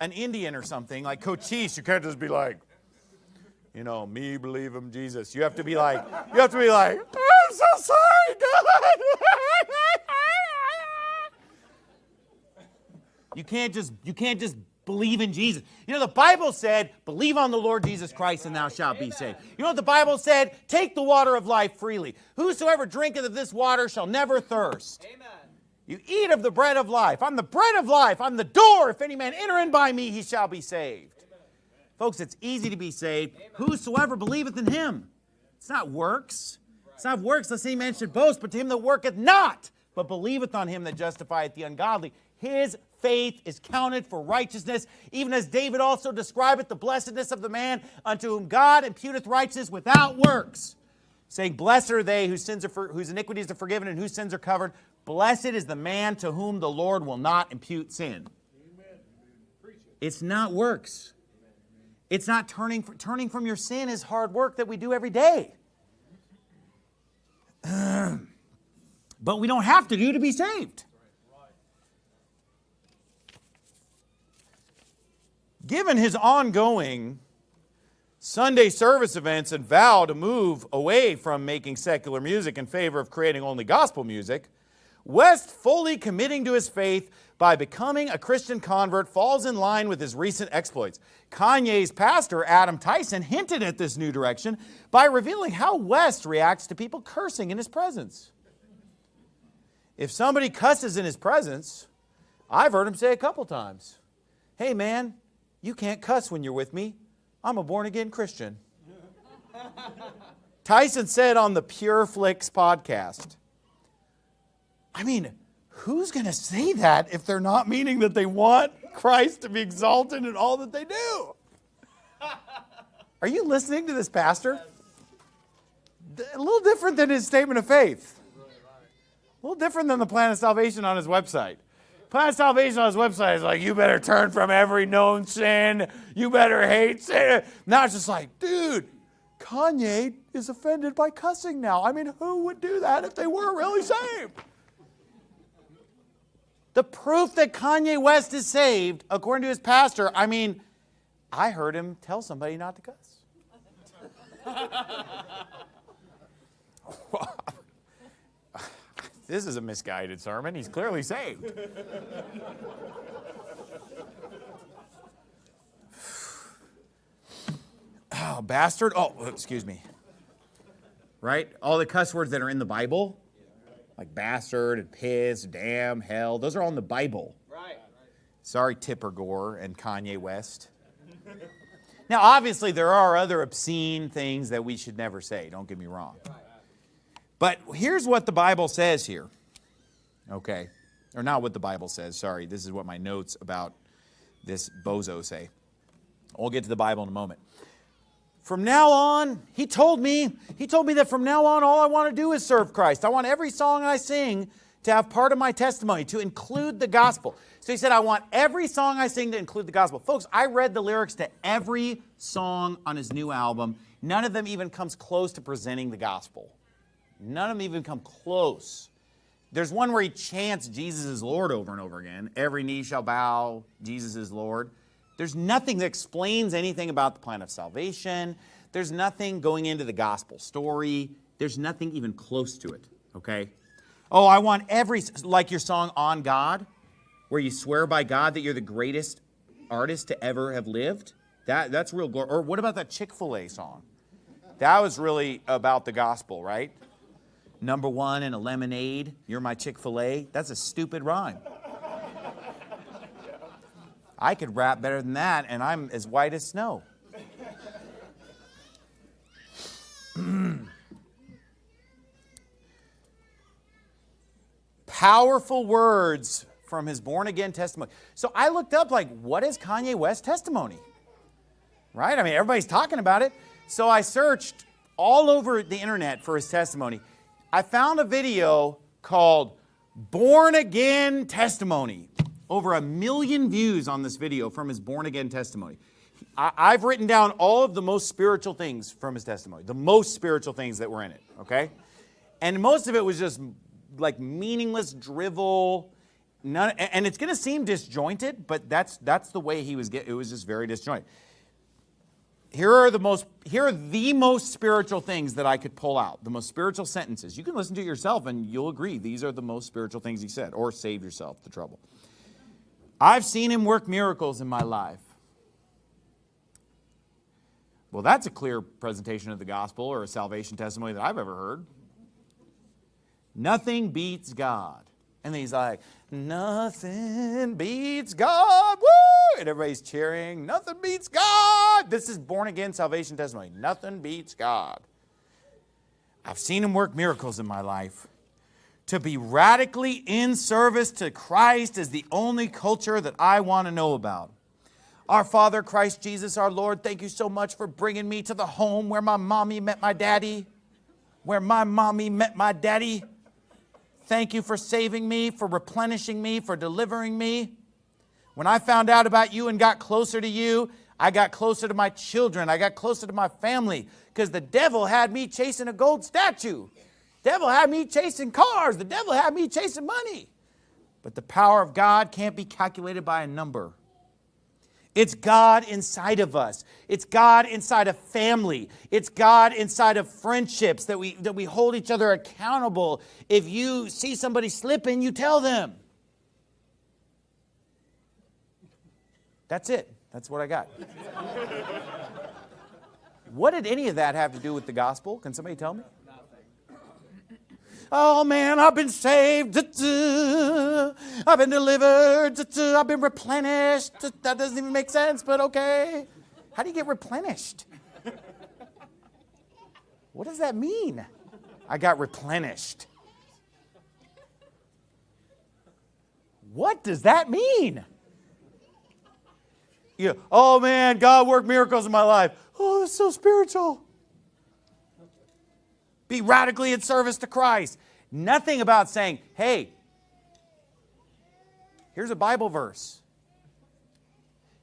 an Indian or something, like Cochise. You can't just be like, you know, me believe him, Jesus. You have to be like, you have to be like, I'm so sorry, God. You can't just you can't just believe in Jesus. You know the Bible said, "Believe on the Lord Jesus Christ and thou shalt be saved." You know what the Bible said? "Take the water of life freely. Whosoever drinketh of this water shall never thirst." Amen. You eat of the bread of life. I'm the bread of life. I'm the door. If any man enter in by me, he shall be saved. Amen. Folks, it's easy to be saved. Amen. Whosoever believeth in him. It's not works. It's not works, lest any man should boast, but to him that worketh not, but believeth on him that justifieth the ungodly. His faith is counted for righteousness, even as David also describeth the blessedness of the man unto whom God imputeth righteousness without works, saying, Blessed are they whose, sins are for, whose iniquities are forgiven and whose sins are covered. Blessed is the man to whom the Lord will not impute sin. It's not works. It's not turning, turning from your sin is hard work that we do every day. but we don't have to do to be saved. Given his ongoing Sunday service events and vow to move away from making secular music in favor of creating only gospel music, West fully committing to his faith by becoming a Christian convert falls in line with his recent exploits. Kanye's pastor, Adam Tyson, hinted at this new direction by revealing how West reacts to people cursing in his presence. If somebody cusses in his presence, I've heard him say a couple times, hey man, you can't cuss when you're with me. I'm a born again Christian. Tyson said on the Pure Flix podcast, I mean, who's going to say that if they're not meaning that they want Christ to be exalted in all that they do? Are you listening to this pastor? A little different than his statement of faith. A little different than the plan of salvation on his website. Plan Salvation on his website is like, you better turn from every known sin. You better hate sin. Now it's just like, dude, Kanye is offended by cussing now. I mean, who would do that if they were really saved? The proof that Kanye West is saved, according to his pastor, I mean, I heard him tell somebody not to cuss. This is a misguided sermon. He's clearly saved. oh, bastard. Oh, excuse me. Right? All the cuss words that are in the Bible, like bastard and piss, damn, hell, those are all in the Bible. Right. Sorry, Tipper Gore and Kanye West. Now, obviously, there are other obscene things that we should never say. Don't get me wrong. But here's what the Bible says here. Okay. Or not what the Bible says, sorry. This is what my notes about this bozo say. We'll get to the Bible in a moment. From now on, he told me, he told me that from now on all I want to do is serve Christ. I want every song I sing to have part of my testimony, to include the gospel. So he said, I want every song I sing to include the gospel. Folks, I read the lyrics to every song on his new album. None of them even comes close to presenting the gospel. None of them even come close. There's one where he chants Jesus is Lord over and over again. Every knee shall bow, Jesus is Lord. There's nothing that explains anything about the plan of salvation. There's nothing going into the gospel story. There's nothing even close to it, okay? Oh, I want every, like your song On God, where you swear by God that you're the greatest artist to ever have lived. That, that's real glory. Or what about that Chick fil A song? That was really about the gospel, right? Number one in a lemonade, you're my Chick fil A. That's a stupid rhyme. I could rap better than that, and I'm as white as snow. Powerful words from his born again testimony. So I looked up, like, what is Kanye West's testimony? Right? I mean, everybody's talking about it. So I searched all over the internet for his testimony. I found a video called Born Again Testimony. Over a million views on this video from his born again testimony. I, have written down all of the most spiritual things from his testimony, the most spiritual things that were in it, okay? And most of it was just like meaningless drivel. None, and it's going to seem disjointed, but that's, that's the way he was it was just very disjointed. Here are the most here are the most spiritual things that I could pull out. The most spiritual sentences. You can listen to yourself and you'll agree these are the most spiritual things he said or save yourself the trouble. I've seen him work miracles in my life. Well, that's a clear presentation of the gospel or a salvation testimony that I've ever heard. Nothing beats God. And he's like, nothing beats God. Woo! And everybody's cheering, nothing beats God. This is born again salvation testimony. Nothing beats God. I've seen him work miracles in my life. To be radically in service to Christ is the only culture that I want to know about. Our Father, Christ Jesus, our Lord, thank you so much for bringing me to the home where my mommy met my daddy, where my mommy met my daddy. Thank you for saving me, for replenishing me, for delivering me. When I found out about you and got closer to you, I got closer to my children. I got closer to my family because the devil had me chasing a gold statue. Devil had me chasing cars. The devil had me chasing money. But the power of God can't be calculated by a number. It's God inside of us. It's God inside of family. It's God inside of friendships that we, that we hold each other accountable. If you see somebody slipping, you tell them. That's it. That's what I got. what did any of that have to do with the gospel? Can somebody tell me? Oh man, I've been saved. I've been delivered. I've been replenished. That doesn't even make sense, but okay. How do you get replenished? What does that mean? I got replenished. What does that mean? You, oh man, God worked miracles in my life. Oh, that's so spiritual. Be radically in service to Christ. Nothing about saying, hey, here's a Bible verse.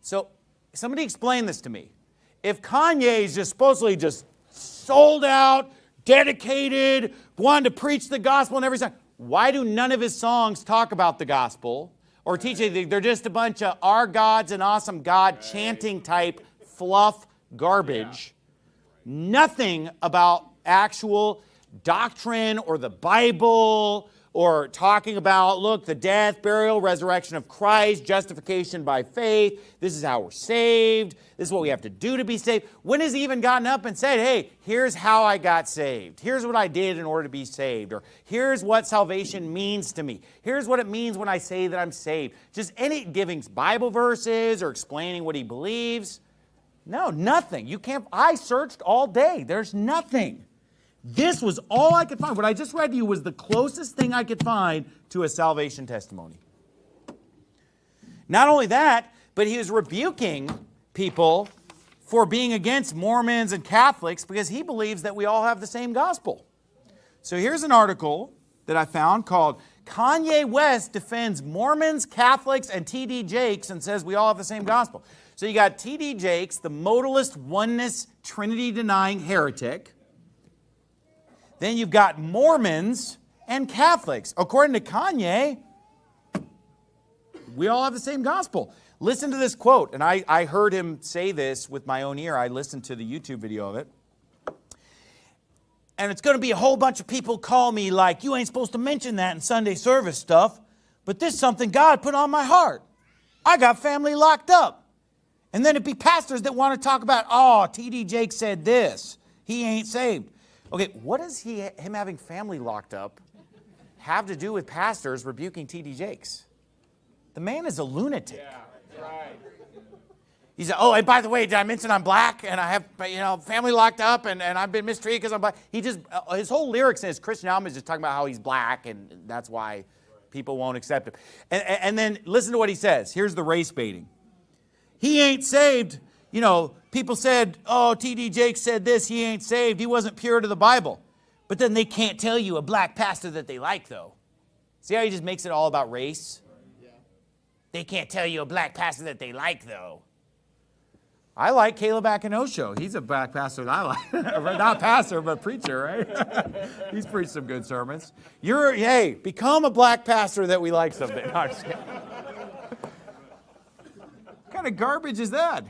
So somebody explain this to me. If Kanye is just supposedly just sold out, dedicated, wanted to preach the gospel and everything, why do none of his songs talk about the gospel or teaching. They're just a bunch of our God's an awesome God chanting type fluff garbage. Nothing about actual doctrine or the Bible or talking about, look, the death, burial, resurrection of Christ, justification by faith. This is how we're saved. This is what we have to do to be saved. When has he even gotten up and said, hey, here's how I got saved. Here's what I did in order to be saved. Or here's what salvation means to me. Here's what it means when I say that I'm saved. Just any giving Bible verses or explaining what he believes. No, nothing. You can't, I searched all day. There's nothing. This was all I could find. What I just read to you was the closest thing I could find to a salvation testimony. Not only that, but he was rebuking people for being against Mormons and Catholics because he believes that we all have the same gospel. So here's an article that I found called Kanye West defends Mormons, Catholics, and T.D. Jakes and says we all have the same gospel. So you got T.D. Jakes, the modalist oneness Trinity denying heretic. Then you've got Mormons and Catholics. According to Kanye, we all have the same gospel. Listen to this quote, and I, I heard him say this with my own ear. I listened to the YouTube video of it. And it's going to be a whole bunch of people call me like, you ain't supposed to mention that in Sunday service stuff, but this is something God put on my heart. I got family locked up. And then it'd be pastors that want to talk about, oh, T.D. Jake said this. He ain't saved. Okay, what does he, him having family locked up have to do with pastors rebuking T.D. Jakes? The man is a lunatic. Yeah, right. He said, oh, and by the way, did I mention I'm black and I have, you know, family locked up and, and I've been mistreated because I'm black? He just, uh, his whole lyrics in his Christian album is just talking about how he's black and that's why people won't accept him. And, and then listen to what he says. Here's the race baiting. He ain't saved. You know, people said, oh, T.D. Jakes said this, he ain't saved. He wasn't pure to the Bible. But then they can't tell you a black pastor that they like, though. See how he just makes it all about race? They can't tell you a black pastor that they like, though. I like Caleb Akinosho. He's a black pastor that I like. Not pastor, but preacher, right? He's preached some good sermons. You're, hey, become a black pastor that we like something. No, what kind of garbage is that?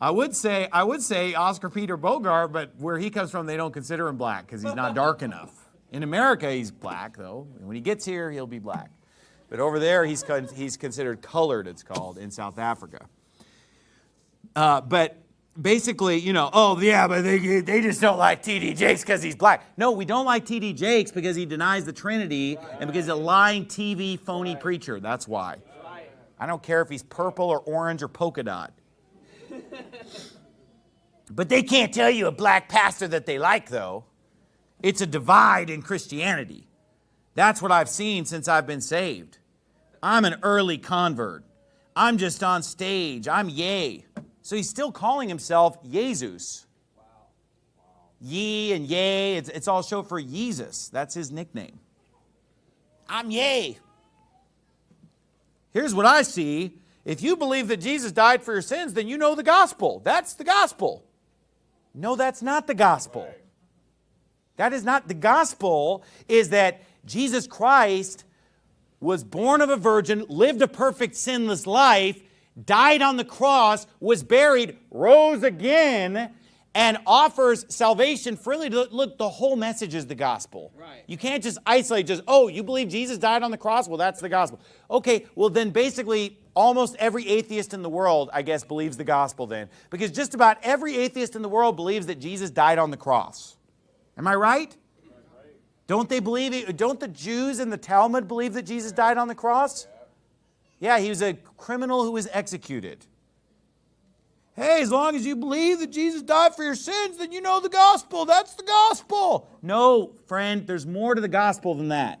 I would say, I would say Oscar Peter Bogart, but where he comes from, they don't consider him black because he's not dark enough. In America, he's black, though. When he gets here, he'll be black. But over there, he's, he's considered colored, it's called, in South Africa. Uh, but basically, you know, oh yeah, but they, they just don't like T.D. Jakes because he's black. No, we don't like T.D. Jakes because he denies the Trinity and because he's a lying TV phony preacher. That's why. I don't care if he's purple or orange or polka dot. but they can't tell you a black pastor that they like, though. It's a divide in Christianity. That's what I've seen since I've been saved. I'm an early convert. I'm just on stage. I'm yay. So he's still calling himself Jesus. Wow. Ye and yay, it's, it's all show for Jesus. That's his nickname. I'm yay. Here's what I see. If you believe that Jesus died for your sins, then you know the gospel. That's the gospel. No, that's not the gospel. That is not the gospel, is that Jesus Christ was born of a virgin, lived a perfect sinless life, died on the cross, was buried, rose again, and offers salvation freely. Look, the whole message is the gospel. Right. You can't just isolate just, oh, you believe Jesus died on the cross? Well, that's the gospel. Okay, well then basically almost every atheist in the world, I guess, believes the gospel then. Because just about every atheist in the world believes that Jesus died on the cross. Am I right? Don't they believe it? Don't the Jews in the Talmud believe that Jesus died on the cross? Yeah, he was a criminal who was executed. Hey, as long as you believe that Jesus died for your sins, then you know the gospel. That's the gospel. No, friend, there's more to the gospel than that.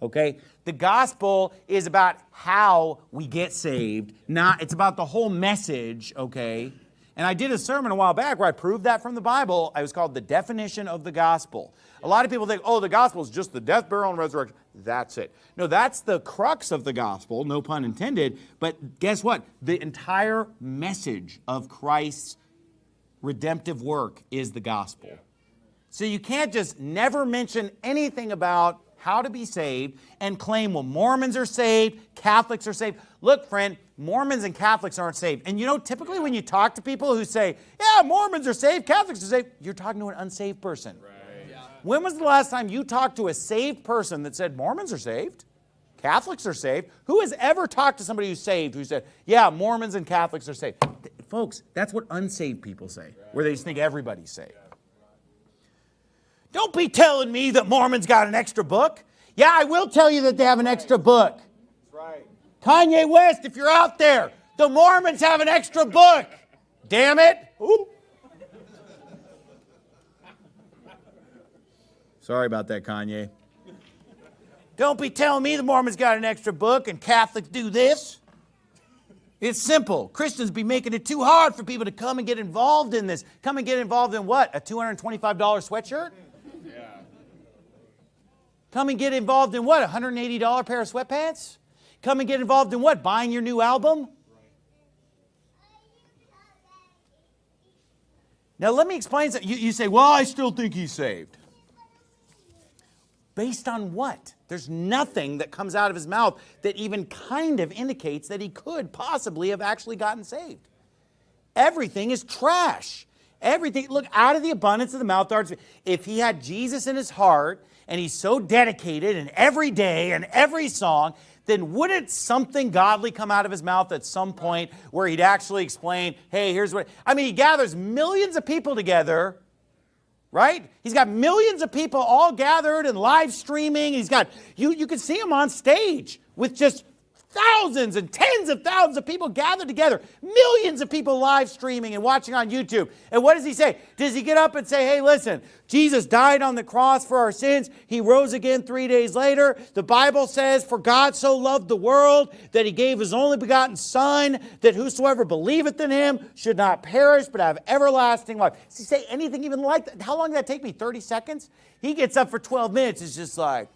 Okay? The gospel is about how we get saved, not it's about the whole message, okay? And I did a sermon a while back where I proved that from the Bible. It was called The Definition of the Gospel. A lot of people think, oh, the gospel is just the death, burial, and resurrection. That's it. No, that's the crux of the gospel, no pun intended. But guess what? The entire message of Christ's redemptive work is the gospel. So you can't just never mention anything about how to be saved and claim, well, Mormons are saved, Catholics are saved. Look, friend, Mormons and Catholics aren't saved. And you know, typically when you talk to people who say, yeah, Mormons are saved, Catholics are saved, you're talking to an unsaved person. Right. When was the last time you talked to a saved person that said Mormons are saved? Catholics are saved. Who has ever talked to somebody who's saved who said, yeah, Mormons and Catholics are saved? Folks, that's what unsaved people say, where they just think everybody's saved. Don't be telling me that Mormons got an extra book. Yeah, I will tell you that they have an extra book. Right. Kanye West, if you're out there, the Mormons have an extra book. Damn it. Ooh. Sorry about that, Kanye. Don't be telling me the Mormons got an extra book and Catholics do this. It's simple. Christians be making it too hard for people to come and get involved in this. Come and get involved in what? A $225 sweatshirt? Yeah. Come and get involved in what? A $180 pair of sweatpants? Come and get involved in what? Buying your new album? Now let me explain something. You, you say, well, I still think he's saved. Based on what? There's nothing that comes out of his mouth that even kind of indicates that he could possibly have actually gotten saved. Everything is trash. Everything, look, out of the abundance of the mouth, if he had Jesus in his heart and he's so dedicated in every day and every song, then wouldn't something godly come out of his mouth at some point where he'd actually explain, hey, here's what, I mean, he gathers millions of people together right? He's got millions of people all gathered and live streaming. He's got, you, you can see him on stage with just thousands and tens of thousands of people gathered together, millions of people live streaming and watching on YouTube. And what does he say? Does he get up and say, hey, listen, Jesus died on the cross for our sins. He rose again three days later. The Bible says, for God so loved the world that he gave his only begotten Son, that whosoever believeth in him should not perish but have everlasting life. Does he say anything even like that? How long did that take me? 30 seconds? He gets up for 12 minutes. It's just like,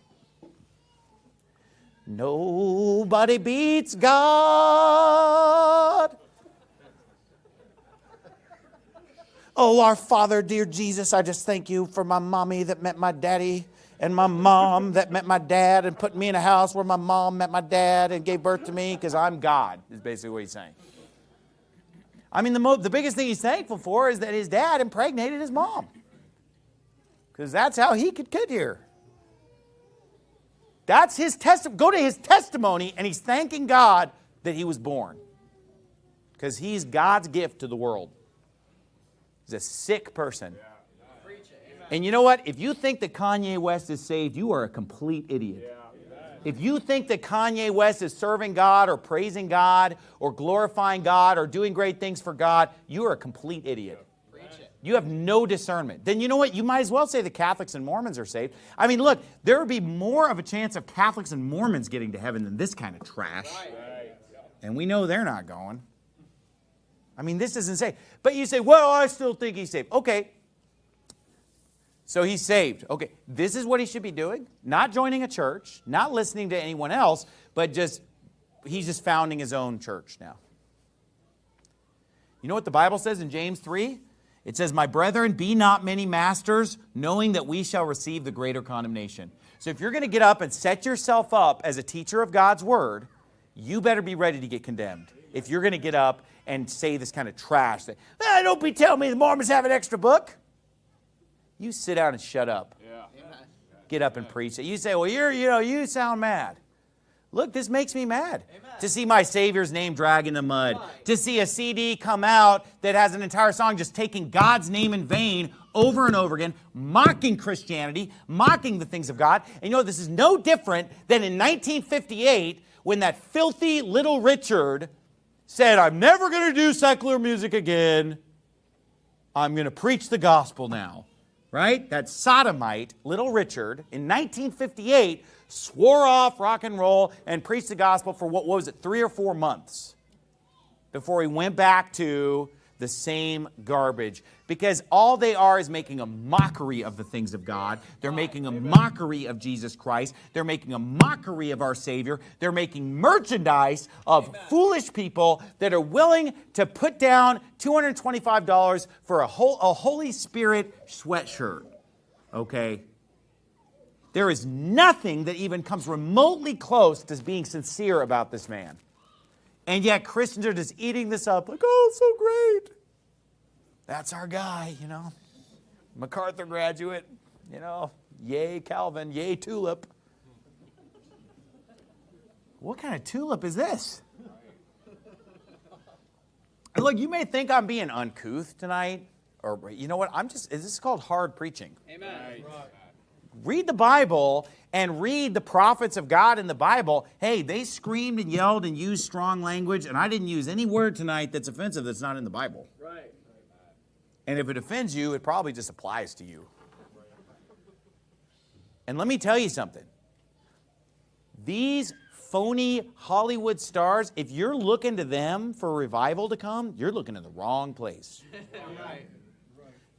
Nobody beats God. Oh, our Father, dear Jesus, I just thank you for my mommy that met my daddy and my mom that met my dad and put me in a house where my mom met my dad and gave birth to me because I'm God, is basically what he's saying. I mean, the, the biggest thing he's thankful for is that his dad impregnated his mom because that's how he could get here. That's his testimony. Go to his testimony, and he's thanking God that he was born. Because he's God's gift to the world. He's a sick person. And you know what? If you think that Kanye West is saved, you are a complete idiot. If you think that Kanye West is serving God or praising God or glorifying God or doing great things for God, you are a complete idiot. You have no discernment. Then you know what? You might as well say the Catholics and Mormons are saved. I mean, look, there would be more of a chance of Catholics and Mormons getting to heaven than this kind of trash. And we know they're not going. I mean, this isn't insane. But you say, well, I still think he's saved. Okay. So he's saved. Okay. This is what he should be doing. Not joining a church, not listening to anyone else, but just, he's just founding his own church now. You know what the Bible says in James 3? It says, My brethren, be not many masters, knowing that we shall receive the greater condemnation. So if you're going to get up and set yourself up as a teacher of God's word, you better be ready to get condemned. If you're going to get up and say this kind of trash, that, ah, don't be telling me the Mormons have an extra book. You sit down and shut up. Yeah. Get up and preach it. You say, well, you're, you know, you sound mad. Look, this makes me mad Amen. to see my Savior's name drag in the mud, right. to see a CD come out that has an entire song just taking God's name in vain over and over again, mocking Christianity, mocking the things of God. And you know, this is no different than in 1958 when that filthy little Richard said, I'm never going to do secular music again. I'm going to preach the gospel now. Right? That sodomite, little Richard, in 1958 swore off rock and roll and preached the gospel for what was it, three or four months before he went back to the same garbage. Because all they are is making a mockery of the things of God. They're making a mockery of Jesus Christ. They're making a mockery of our Savior. They're making merchandise of Amen. foolish people that are willing to put down $225 for a, whole, a Holy Spirit sweatshirt. Okay? There is nothing that even comes remotely close to being sincere about this man. And yet Christians are just eating this up like, oh, so great. That's our guy, you know. MacArthur graduate, you know, yay Calvin, yay tulip. What kind of tulip is this? And look, you may think I'm being uncouth tonight, or you know what? I'm just, is this is called hard preaching? Amen. Right read the Bible and read the prophets of God in the Bible, hey, they screamed and yelled and used strong language, and I didn't use any word tonight that's offensive that's not in the Bible. Right. And if it offends you, it probably just applies to you. And let me tell you something. These phony Hollywood stars, if you're looking to them for revival to come, you're looking in the wrong place. right.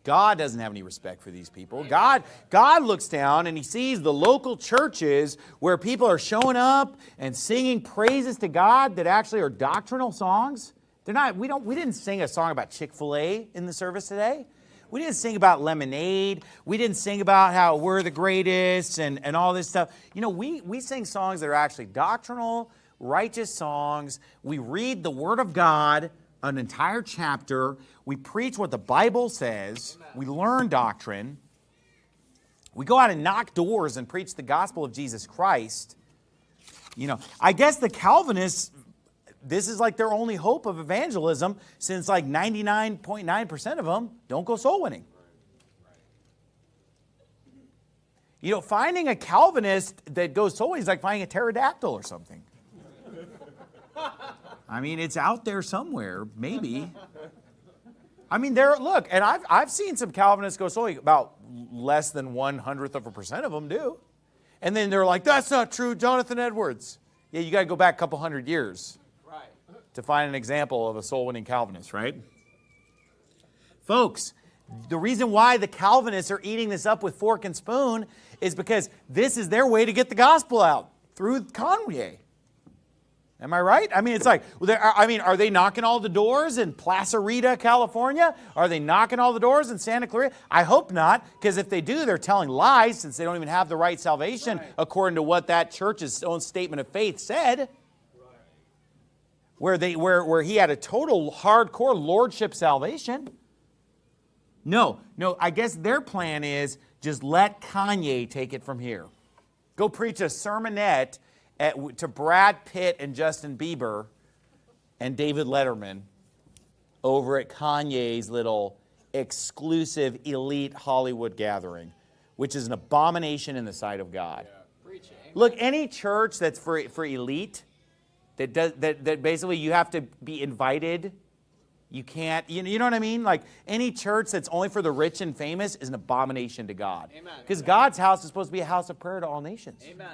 God doesn't have any respect for these people. God, God looks down and he sees the local churches where people are showing up and singing praises to God that actually are doctrinal songs. They're not, we, don't, we didn't sing a song about Chick-fil-A in the service today. We didn't sing about lemonade. We didn't sing about how we're the greatest and, and all this stuff. You know, we, we sing songs that are actually doctrinal, righteous songs. We read the Word of God an entire chapter. We preach what the Bible says. We learn doctrine. We go out and knock doors and preach the gospel of Jesus Christ. You know, I guess the Calvinists, this is like their only hope of evangelism since like 99.9% of them don't go soul winning. You know, finding a Calvinist that goes soul winning is like finding a pterodactyl or something. I mean, it's out there somewhere, maybe. I mean, there. Look, and I've I've seen some Calvinists go so about less than one hundredth of a percent of them do, and then they're like, "That's not true, Jonathan Edwards." Yeah, you got to go back a couple hundred years Right. to find an example of a soul-winning Calvinist, right? Folks, the reason why the Calvinists are eating this up with fork and spoon is because this is their way to get the gospel out through Kanye. Am I right? I mean, it's like, I mean, are they knocking all the doors in Placerita, California? Are they knocking all the doors in Santa Clarita? I hope not, because if they do, they're telling lies since they don't even have the right salvation Right. according to what that church's own statement of faith said. Where, they, where, where he had a total hardcore lordship salvation. No, no, I guess their plan is just let Kanye take it from here. Go preach a sermonette at, to Brad Pitt and Justin Bieber and David Letterman over at Kanye's little exclusive elite Hollywood gathering, which is an abomination in the sight of God. Preaching. Look, any church that's for, for elite, that, does, that, that basically you have to be invited, you can't, you know, you know what I mean? Like any church that's only for the rich and famous is an abomination to God. Because God's house is supposed to be a house of prayer to all nations. Amen.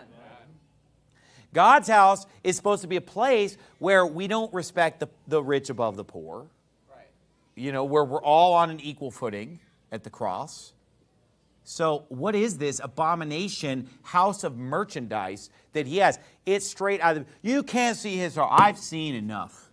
God's house is supposed to be a place where we don't respect the, the rich above the poor, Right. you know, where we're all on an equal footing at the cross. So, what is this abomination house of merchandise that he has? It's straight out of, you can't see his heart. I've seen enough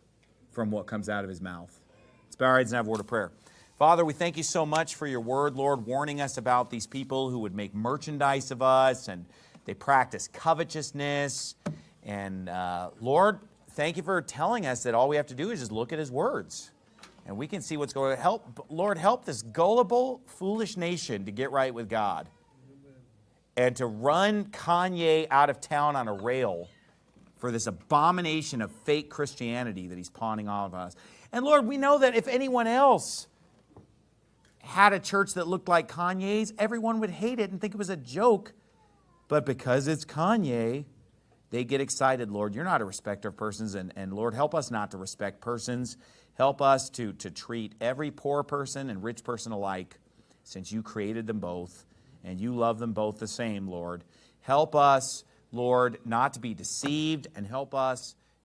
from what comes out of his mouth. Let's bow our heads and have a word of prayer. Father, we thank you so much for your word, Lord, warning us about these people who would make merchandise of us and they practice covetousness. And uh, Lord, thank you for telling us that all we have to do is just look at his words and we can see what's going to help. Lord, help this gullible, foolish nation to get right with God and to run Kanye out of town on a rail for this abomination of fake Christianity that he's pawning all of us. And Lord, we know that if anyone else had a church that looked like Kanye's, everyone would hate it and think it was a joke. But because it's Kanye, they get excited, Lord. You're not a respecter of persons, and, and Lord, help us not to respect persons. Help us to, to treat every poor person and rich person alike, since you created them both and you love them both the same, Lord. Help us, Lord, not to be deceived, and help us